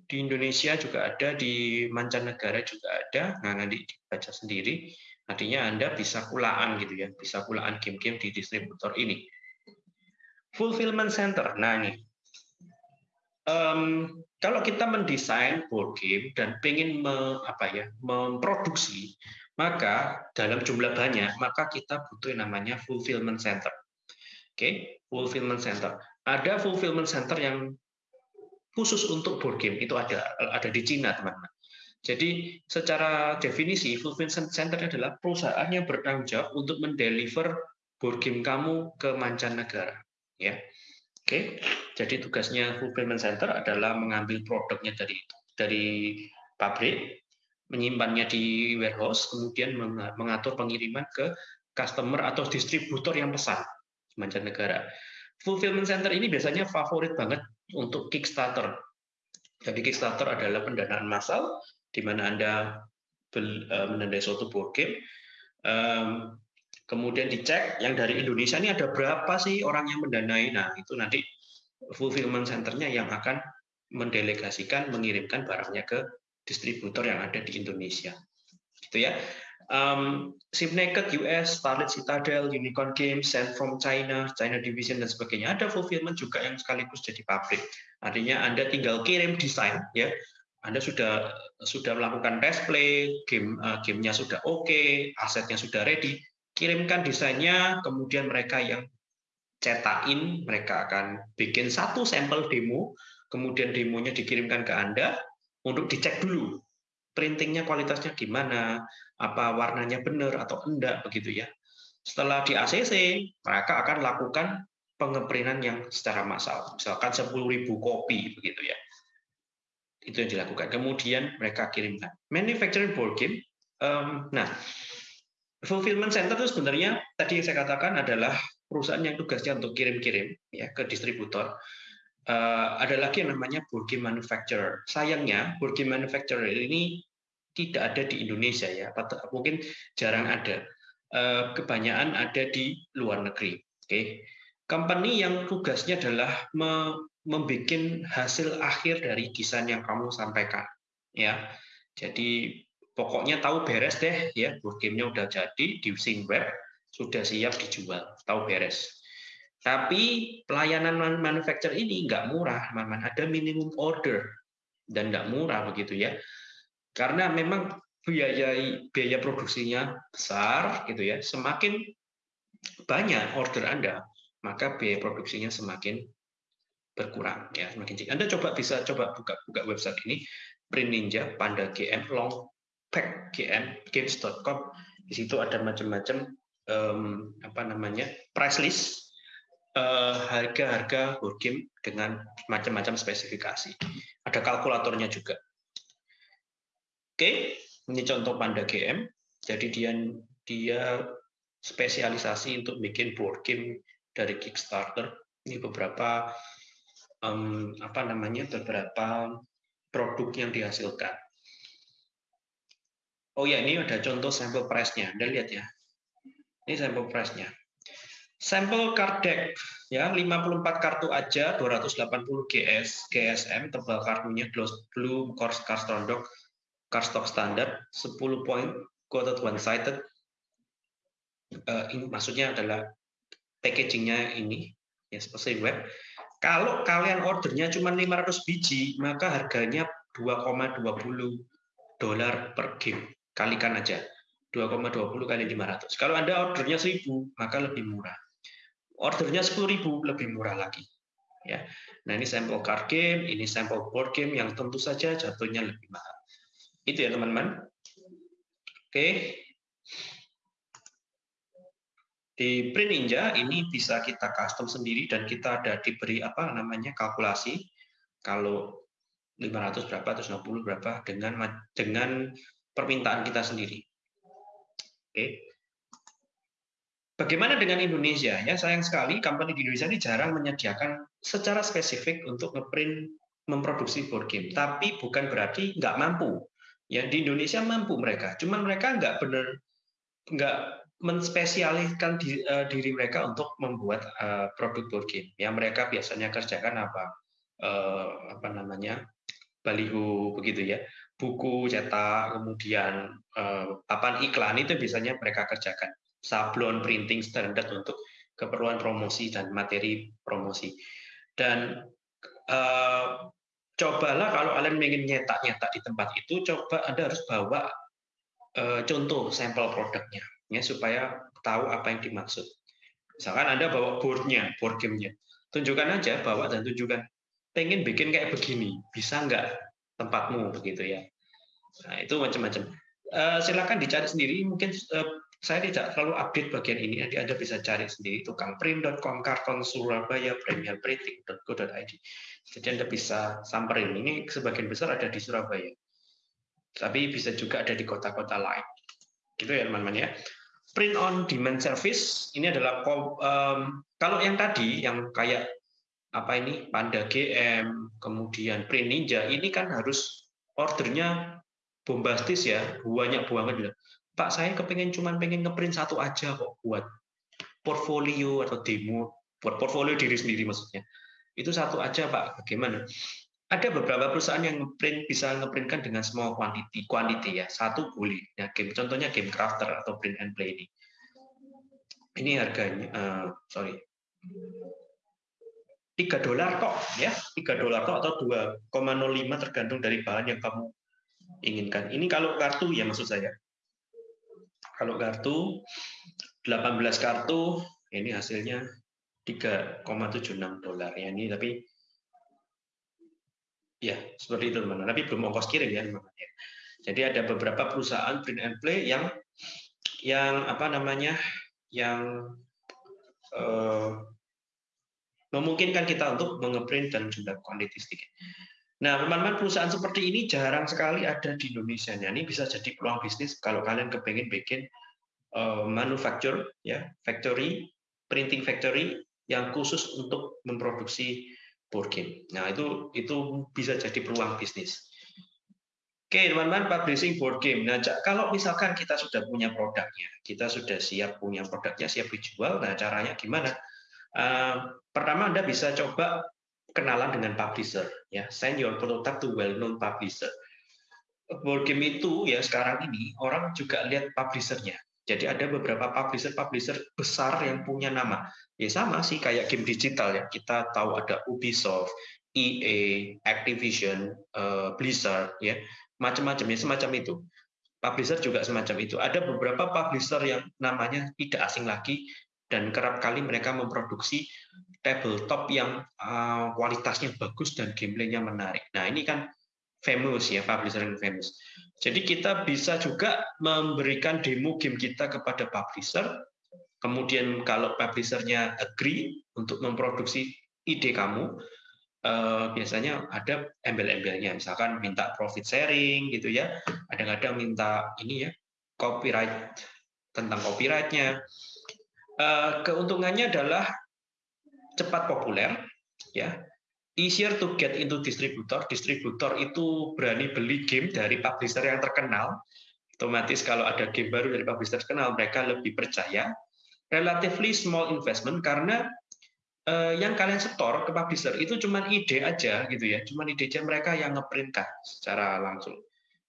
di Indonesia juga ada, di mancanegara juga ada. Nah, nanti dibaca sendiri. Artinya Anda bisa kulaan gitu ya, bisa kulaan game-game di distributor ini. Fulfillment center. Nah, ini. Um, kalau kita mendesain board game dan ingin me, apa ya, memproduksi, maka dalam jumlah banyak, maka kita butuh yang namanya fulfillment center. Oke, okay? fulfillment center. Ada fulfillment center yang khusus untuk board game itu ada ada di Cina teman-teman. Jadi secara definisi fulfillment center adalah perusahaan yang bertanggung jawab untuk mendeliver board game kamu ke mancanegara. Ya, oke. Jadi tugasnya fulfillment center adalah mengambil produknya dari dari pabrik, menyimpannya di warehouse, kemudian mengatur pengiriman ke customer atau distributor yang pesan mancanegara. Fulfillment center ini biasanya favorit banget untuk Kickstarter. Jadi Kickstarter adalah pendanaan massal di mana Anda eh, menandai suatu board game. Kemudian dicek yang dari Indonesia ini ada berapa sih orang yang mendanai. Nah, itu nanti fulfillment centernya yang akan mendelegasikan mengirimkan barangnya ke distributor yang ada di Indonesia. Gitu ya. Um, Naked US, Starlit Citadel, Unicorn Games, Send from China, China Division dan sebagainya. Ada fulfillment juga yang sekaligus jadi pabrik. Artinya Anda tinggal kirim desain ya. Anda sudah sudah melakukan test play, game uh, gamenya sudah oke, okay, asetnya sudah ready, kirimkan desainnya, kemudian mereka yang cetakin, mereka akan bikin satu sampel demo, kemudian demonya dikirimkan ke Anda untuk dicek dulu printingnya kualitasnya gimana, apa warnanya benar atau enggak begitu ya. Setelah di ACC, mereka akan lakukan pengeprintan yang secara massal, misalkan 10.000 kopi begitu ya. Itu yang dilakukan. Kemudian mereka kirimkan. Manufacturing board game. Um, nah, fulfillment center itu sebenarnya tadi yang saya katakan adalah perusahaan yang tugasnya untuk kirim-kirim ya ke distributor uh, ada lagi yang namanya game manufacturer. Sayangnya game manufacturer ini tidak ada di Indonesia ya, mungkin jarang ada. Uh, kebanyakan ada di luar negeri. Oke, okay. company yang tugasnya adalah me membuat hasil akhir dari desain yang kamu sampaikan, ya. Jadi pokoknya tahu beres deh, ya gamenya udah jadi di web, sudah siap dijual, tahu beres. Tapi pelayanan manufacturer ini nggak murah, teman-teman. Ada minimum order dan nggak murah begitu ya. Karena memang biaya biaya produksinya besar gitu ya. Semakin banyak order Anda, maka biaya produksinya semakin berkurang ya, semakin. Anda coba bisa coba buka buka website ini Print Ninja, Panda GM, Long Pack GM, Games.com. Di situ ada macam-macam um, apa namanya price list harga-harga board game dengan macam-macam spesifikasi. Ada kalkulatornya juga. Oke, ini contoh Panda GM. Jadi dia dia spesialisasi untuk bikin board game dari Kickstarter. Ini beberapa um, apa namanya beberapa produk yang dihasilkan. Oh ya, ini ada contoh sampel price-nya. Anda lihat ya. Ini sampel price-nya. Sampel card deck ya 54 kartu aja 280 GS GSM tebal kartunya blue course cardstock cardstock standar 10 point quoted one sided. Uh, ini maksudnya adalah packagingnya ini ya seperti web. Kalau kalian ordernya cuma 500 biji maka harganya 2,20 dolar per game. Kalikan aja 2,20 kali 500 kalau anda ordernya 1000 maka lebih murah ordernya 10.000 lebih murah lagi. Ya. Nah, ini sampel card game, ini sampel board game yang tentu saja jatuhnya lebih mahal. Itu ya, teman-teman. Oke. Di Print Ninja ini bisa kita custom sendiri dan kita ada diberi apa namanya kalkulasi kalau 500 berapa, 160 berapa dengan dengan permintaan kita sendiri. Oke. Bagaimana dengan Indonesia? Ya, sayang sekali company di Indonesia ini jarang menyediakan secara spesifik untuk ngeprint memproduksi board game. Tapi bukan berarti nggak mampu. Ya, di Indonesia mampu mereka. Cuman mereka nggak benar nggak menspesialiskan eh, diri mereka untuk membuat eh, produk board game. Ya, mereka biasanya kerjakan apa? Eh, apa namanya? baliho begitu ya buku cetak kemudian papan iklan itu biasanya mereka kerjakan sablon printing standar untuk keperluan promosi dan materi promosi. Dan uh, cobalah kalau kalian ingin nyetak-nyetak di tempat itu, coba Anda harus bawa uh, contoh sampel produknya, ya supaya tahu apa yang dimaksud. Misalkan Anda bawa boardnya, board gamenya, tunjukkan aja, bawa dan tunjukkan. Pengen bikin kayak begini, bisa nggak tempatmu begitu ya? Nah itu macam-macam. Uh, silakan dicari sendiri, mungkin uh, saya tidak terlalu update bagian ini, nanti Anda bisa cari sendiri tukangprint.com, karton Surabaya, premierprinting.co.id. Jadi Anda bisa samperin. Ini sebagian besar ada di Surabaya. Tapi bisa juga ada di kota-kota lain. Gitu ya teman-teman ya. Print on demand service ini adalah um, kalau yang tadi yang kayak apa ini Panda GM, kemudian Print Ninja ini kan harus ordernya bombastis ya, banyak banget Pak saya kepengen cuma pengen ngeprint satu aja kok buat portfolio atau demo buat portfolio diri sendiri maksudnya itu satu aja Pak bagaimana ada beberapa perusahaan yang ngeprint bisa ngeprintkan dengan small quantity, quantity ya satu boleh. Ya, game contohnya game crafter atau print and play ini. Ini harganya, uh, sorry, tiga dolar kok ya, tiga dolar kok atau 2,05 tergantung dari bahan yang kamu inginkan. Ini kalau kartu ya maksud saya. Kalau kartu 18 kartu ini hasilnya 3,76 dolar ya ini tapi Ya, seperti itu teman-teman. Tapi belum ongkos kirim ya teman-teman. Ya. Jadi ada beberapa perusahaan print and play yang yang apa namanya yang uh, memungkinkan kita untuk mengeprint dan jumlah kuantitas sedikit. Nah, teman-teman, perusahaan seperti ini jarang sekali ada di Indonesia. Nah, ini bisa jadi peluang bisnis kalau kalian kepengen bikin uh, manufacture, ya, factory, printing factory yang khusus untuk memproduksi board game. Nah, itu itu bisa jadi peluang bisnis. Oke, teman-teman, publishing board game. Nah, kalau misalkan kita sudah punya produknya, kita sudah siap punya produknya, siap dijual, nah caranya gimana? Uh, pertama, Anda bisa coba kenalan dengan publisher. ya Send your prototype to well-known publisher. Board game itu ya sekarang ini orang juga lihat publishernya. Jadi ada beberapa publisher-publisher besar yang punya nama. Ya sama sih kayak game digital ya. Kita tahu ada Ubisoft, EA, Activision, uh, Blizzard ya. Macam-macam ya semacam itu. Publisher juga semacam itu. Ada beberapa publisher yang namanya tidak asing lagi dan kerap kali mereka memproduksi tabletop yang uh, kualitasnya bagus dan gameplaynya menarik. Nah, ini kan famous ya, publisher yang famous. Jadi kita bisa juga memberikan demo game kita kepada publisher Kemudian kalau publishernya agree untuk memproduksi ide kamu, eh, biasanya ada embel-embelnya, misalkan minta profit sharing gitu ya, kadang-kadang minta ini ya copyright tentang copyrightnya. Eh, keuntungannya adalah cepat populer, ya, easier to get into distributor. Distributor itu berani beli game dari publisher yang terkenal. Otomatis kalau ada game baru dari publisher terkenal, mereka lebih percaya relatively small investment karena uh, yang kalian setor ke publisher itu cuma ide aja gitu ya, cuma ide aja mereka yang ngeprintkan secara langsung.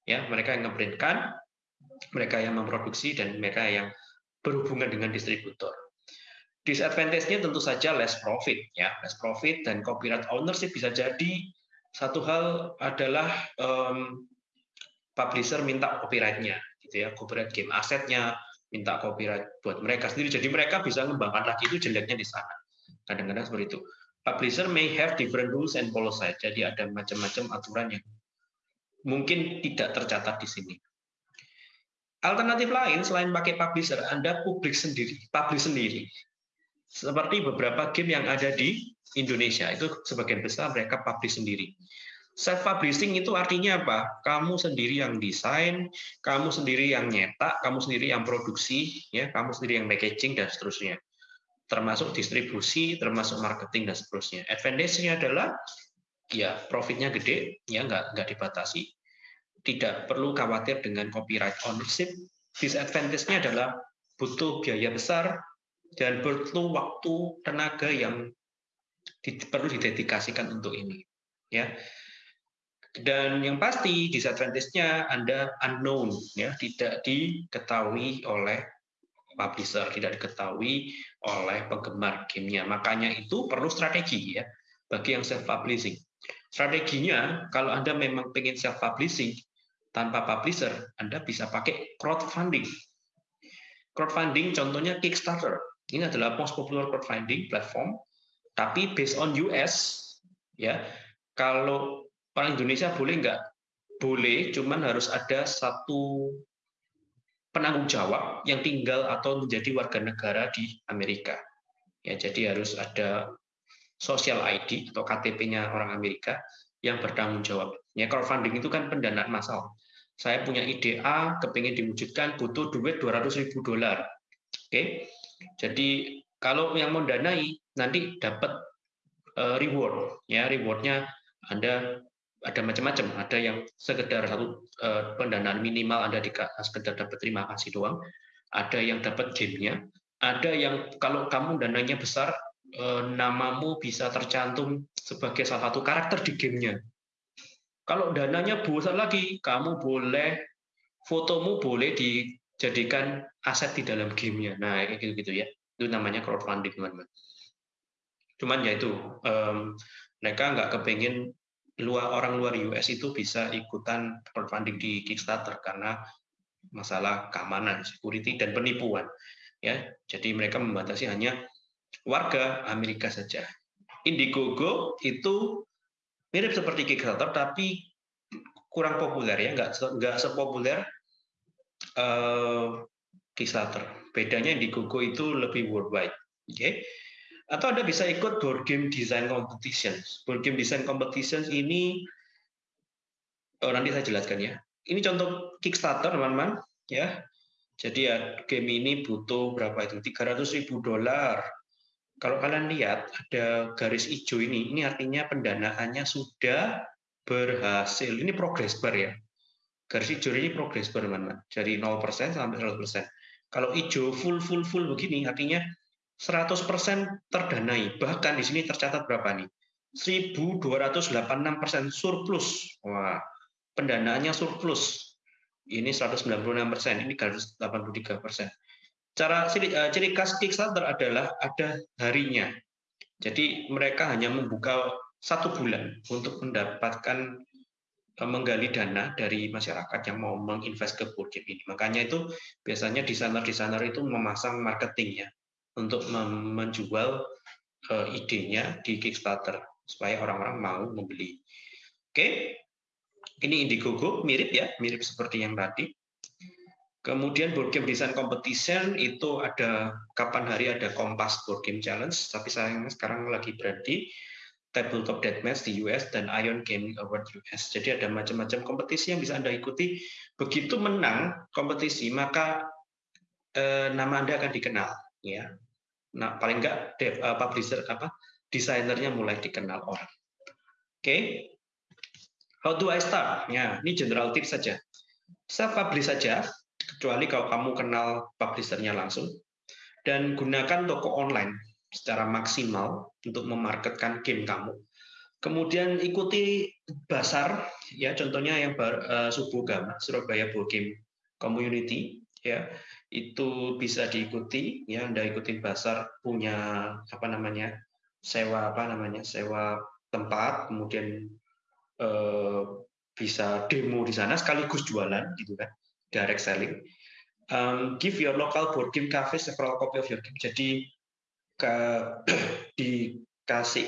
Ya, mereka yang ngeprintkan, mereka yang memproduksi dan mereka yang berhubungan dengan distributor. Disadvantage-nya tentu saja less profit ya, less profit dan copyright ownership bisa jadi satu hal adalah um, publisher minta copyright-nya gitu ya, copyright game asetnya, minta copyright buat mereka sendiri. Jadi mereka bisa mengembangkan lagi itu jeleknya di sana. Kadang-kadang seperti itu. Publisher may have different rules and policies. Jadi ada macam-macam aturan yang mungkin tidak tercatat di sini. Alternatif lain selain pakai publisher, Anda publik sendiri, publish sendiri. Seperti beberapa game yang ada di Indonesia, itu sebagian besar mereka publish sendiri. Self publishing itu artinya apa? Kamu sendiri yang desain, kamu sendiri yang nyetak, kamu sendiri yang produksi, ya, kamu sendiri yang packaging dan seterusnya. Termasuk distribusi, termasuk marketing dan seterusnya. Advantage-nya adalah ya profitnya gede, ya nggak nggak dibatasi. Tidak perlu khawatir dengan copyright ownership. Disadvantage-nya adalah butuh biaya besar dan butuh waktu tenaga yang perlu didedikasikan untuk ini. Ya, dan yang pasti disadvantage-nya Anda unknown, ya, tidak diketahui oleh publisher, tidak diketahui oleh penggemar gamenya. Makanya itu perlu strategi ya bagi yang self publishing. Strateginya kalau Anda memang pengen self publishing tanpa publisher, Anda bisa pakai crowdfunding. Crowdfunding contohnya Kickstarter. Ini adalah most popular crowdfunding platform, tapi based on US ya. Kalau orang Indonesia boleh nggak? Boleh, cuman harus ada satu penanggung jawab yang tinggal atau menjadi warga negara di Amerika. Ya, jadi harus ada social ID atau KTP-nya orang Amerika yang bertanggung jawab. Ya, crowdfunding itu kan pendanaan massal. Saya punya ide A, kepingin diwujudkan, butuh duit 200 ribu dolar. Oke, jadi kalau yang mau danai nanti dapat eh, reward. Ya, rewardnya Anda ada macam-macam. Ada yang sekedar satu uh, pendanaan minimal Anda di sekedar dapat terima kasih doang. Ada yang dapat gamenya. Ada yang kalau kamu dananya besar, uh, namamu bisa tercantum sebagai salah satu karakter di gamenya. Kalau dananya besar lagi, kamu boleh fotomu boleh dijadikan aset di dalam gamenya. Nah, kayak gitu-gitu ya. Itu namanya crowdfunding, teman-teman. Cuman ya itu, um, mereka nggak kepingin luar orang luar US itu bisa ikutan crowdfunding di Kickstarter karena masalah keamanan, security dan penipuan. Ya, jadi mereka membatasi hanya warga Amerika saja. Indiegogo itu mirip seperti Kickstarter tapi kurang populer ya, nggak nggak sepopuler uh, Kickstarter. Bedanya Indiegogo itu lebih worldwide. Oke. Okay? Atau Anda bisa ikut board game design competitions. Board game design competitions ini oh, nanti saya jelaskan ya. Ini contoh Kickstarter, teman-teman, ya. Jadi ya game ini butuh berapa itu? 300 ribu dolar. Kalau kalian lihat ada garis hijau ini, ini artinya pendanaannya sudah berhasil. Ini progress bar ya. Garis hijau ini progress bar, teman-teman. Dari 0% sampai 100%. Kalau hijau full full full begini artinya 100% terdanai. Bahkan di sini tercatat berapa nih? 1286% surplus. Wah, pendanaannya surplus. Ini 196%, ini 183%. Cara ciri, uh, ciri khas Kickstarter adalah ada harinya. Jadi mereka hanya membuka satu bulan untuk mendapatkan eh, menggali dana dari masyarakat yang mau menginvest ke board game ini. Makanya itu biasanya desainer-desainer itu memasang marketingnya untuk menjual uh, idenya di Kickstarter supaya orang-orang mau membeli. Oke, ini Indiegogo mirip ya, mirip seperti yang tadi. Kemudian board game design competition itu ada kapan hari ada Kompas Board Game Challenge, tapi sayangnya sekarang lagi berarti Tabletop Deathmatch di US dan Ion Gaming Award US. Jadi ada macam-macam kompetisi yang bisa Anda ikuti. Begitu menang kompetisi, maka eh, nama Anda akan dikenal. Ya, Nah, paling enggak dev, uh, publisher apa desainernya mulai dikenal orang. Oke. Okay. How do I start? Ya, ini general tips saja. Self publish saja, kecuali kalau kamu kenal publishernya langsung. Dan gunakan toko online secara maksimal untuk memarketkan game kamu. Kemudian ikuti basar, ya contohnya yang bar, uh, Subuh Gama, Surabaya Board Game Community, ya. Itu bisa diikuti ya Anda ikutin pasar punya apa namanya sewa apa namanya sewa tempat kemudian eh, bisa demo di sana sekaligus jualan gitu kan direct selling. Um, give your local board game cafe several copy of your game. Jadi ke, dikasih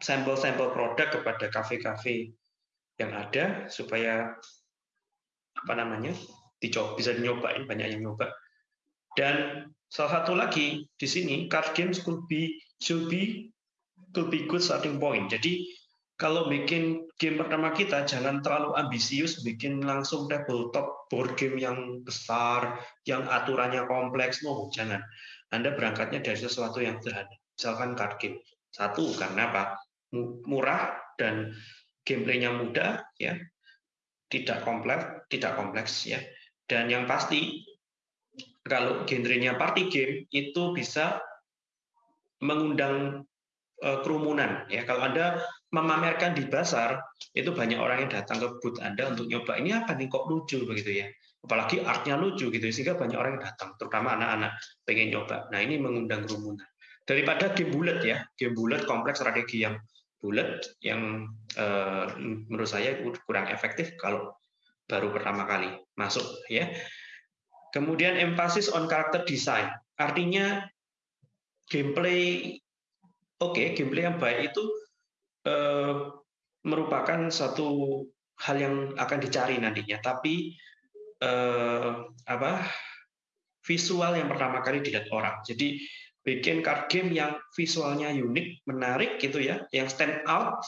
sampel-sampel produk kepada kafe-kafe yang ada supaya apa namanya dicoba bisa nyobain banyak yang nyoba dan salah satu lagi di sini card games could be should be could be good starting point. Jadi kalau bikin game pertama kita jangan terlalu ambisius bikin langsung tabletop board game yang besar, yang aturannya kompleks, no, jangan. Anda berangkatnya dari sesuatu yang sederhana. Misalkan card game. Satu karena apa? Murah dan gameplaynya mudah ya. Tidak kompleks, tidak kompleks ya. Dan yang pasti kalau genrenya party game itu bisa mengundang uh, kerumunan ya kalau anda memamerkan di pasar itu banyak orang yang datang ke booth anda untuk nyoba ini apa nih kok lucu begitu ya apalagi artnya lucu gitu sehingga banyak orang yang datang terutama anak-anak pengen nyoba. Nah ini mengundang kerumunan. Daripada game bulat ya game bulat kompleks strategi yang bulat yang uh, menurut saya kurang efektif kalau baru pertama kali masuk ya. Kemudian emphasis on character design. Artinya gameplay oke, okay, gameplay yang baik itu eh, merupakan satu hal yang akan dicari nantinya, tapi eh, apa? visual yang pertama kali dilihat orang. Jadi bikin card game yang visualnya unik, menarik gitu ya, yang stand out.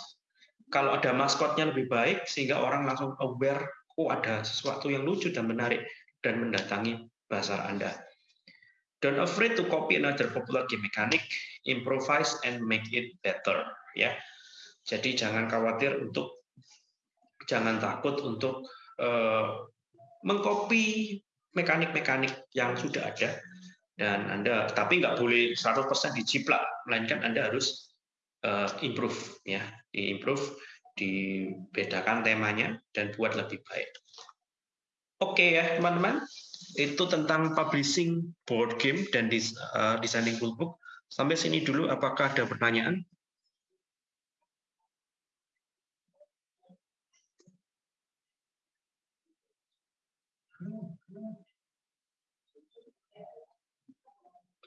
Kalau ada maskotnya lebih baik sehingga orang langsung aware, oh ada sesuatu yang lucu dan menarik dan mendatangi pasar Anda. Don't afraid to copy another popular game mechanic, improvise and make it better. Ya, jadi jangan khawatir untuk, jangan takut untuk uh, mengcopy mekanik-mekanik yang sudah ada dan Anda tapi nggak boleh 100% dijiplak melainkan Anda harus uh, improve ya, improve dibedakan temanya dan buat lebih baik. Oke ya teman-teman, itu tentang publishing board game dan uh, designing rulebook. Sampai sini dulu, apakah ada pertanyaan?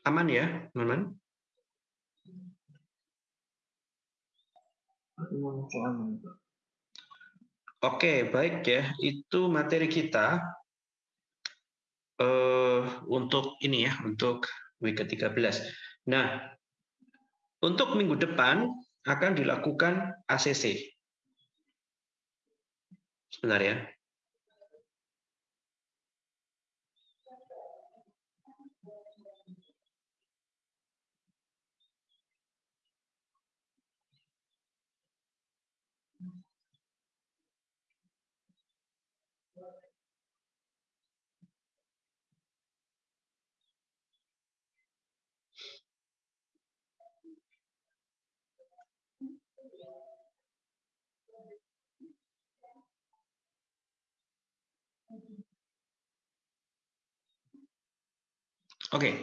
Aman ya, teman-teman? Oke, baik ya. Itu materi kita uh, untuk ini ya, untuk week ke-13. Nah, untuk minggu depan akan dilakukan ACC. Sebentar ya. Oke. Okay.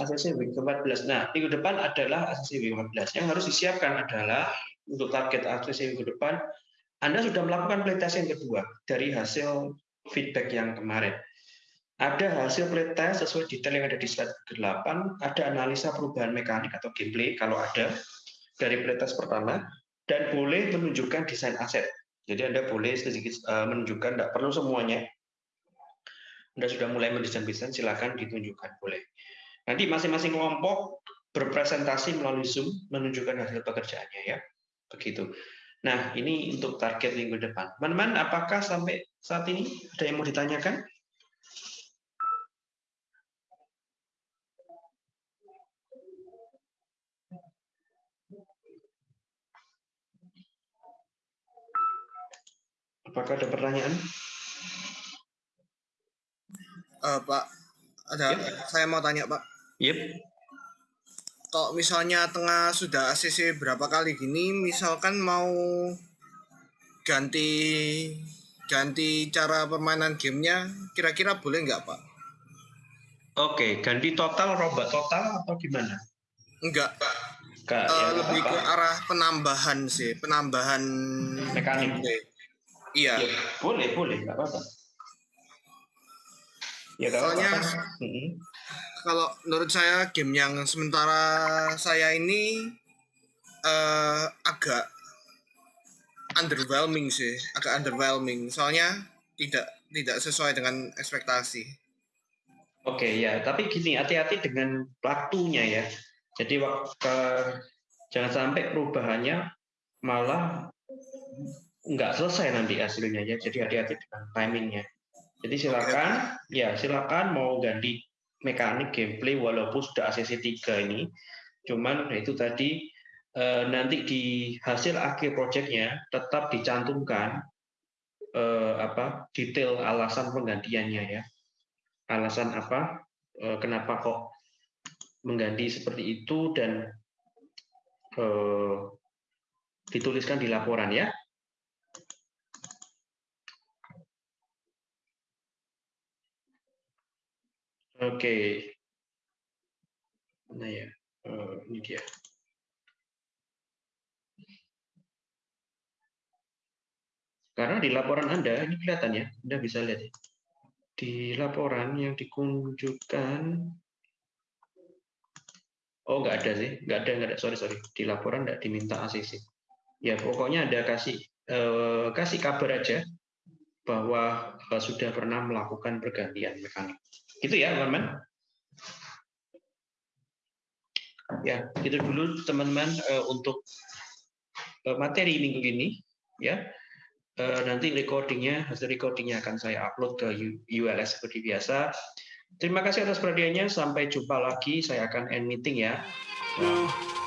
ACC week ke-14. Nah, minggu depan adalah ACC week ke-14. Yang harus disiapkan adalah untuk target ACC minggu depan, Anda sudah melakukan playtest yang kedua dari hasil feedback yang kemarin. Ada hasil playtest sesuai detail yang ada di slide ke-8, ada analisa perubahan mekanik atau gameplay kalau ada dari playtest pertama, dan boleh menunjukkan desain aset. Jadi Anda boleh sedikit uh, menunjukkan, tidak perlu semuanya, anda sudah mulai mendesain bisnis, silakan ditunjukkan, boleh. Nanti masing-masing kelompok berpresentasi melalui Zoom menunjukkan hasil pekerjaannya ya. Begitu. Nah, ini untuk target minggu depan. Teman-teman, apakah sampai saat ini ada yang mau ditanyakan? Apakah ada pertanyaan? Uh, Pak, ada yep. saya mau tanya Pak. Yep. Kalau misalnya tengah sudah ACC berapa kali gini, misalkan mau ganti ganti cara permainan gamenya, kira-kira boleh nggak Pak? Oke, ganti total, robot total atau gimana? Enggak, Pak. Enggak, uh, ya, lebih apa? ke arah penambahan sih, penambahan mekanik. Iya. Ya, boleh, boleh, nggak apa-apa. Ya, Soalnya hmm. kalau menurut saya game yang sementara saya ini uh, agak underwhelming sih, agak underwhelming. Soalnya tidak tidak sesuai dengan ekspektasi. Oke ya, tapi gini hati-hati dengan waktunya ya. Jadi waktu jangan sampai perubahannya malah nggak selesai nanti hasilnya ya. Jadi hati-hati dengan timingnya. Jadi silakan, ya silakan mau ganti mekanik gameplay walaupun sudah ACC 3 ini. Cuman itu tadi eh, nanti di hasil akhir proyeknya tetap dicantumkan eh, apa detail alasan penggantiannya ya. Alasan apa? Eh, kenapa kok mengganti seperti itu dan eh, dituliskan di laporan ya. Oke. Nah ya, uh, ini dia. Karena di laporan Anda, ini kelihatan ya, Anda bisa lihat ya. Di laporan yang dikunjukkan, oh nggak ada sih, nggak ada, nggak ada, sorry, sorry. Di laporan nggak diminta ACC. Ya pokoknya ada kasih eh, kasih kabar aja bahwa sudah pernah melakukan pergantian mekanik. Gitu ya, teman-teman. Ya, itu dulu teman-teman uh, untuk uh, materi minggu ini. Ya, uh, nanti recordingnya, hasil recordingnya akan saya upload ke ULS seperti biasa. Terima kasih atas perhatiannya. Sampai jumpa lagi. Saya akan end meeting ya. Nah.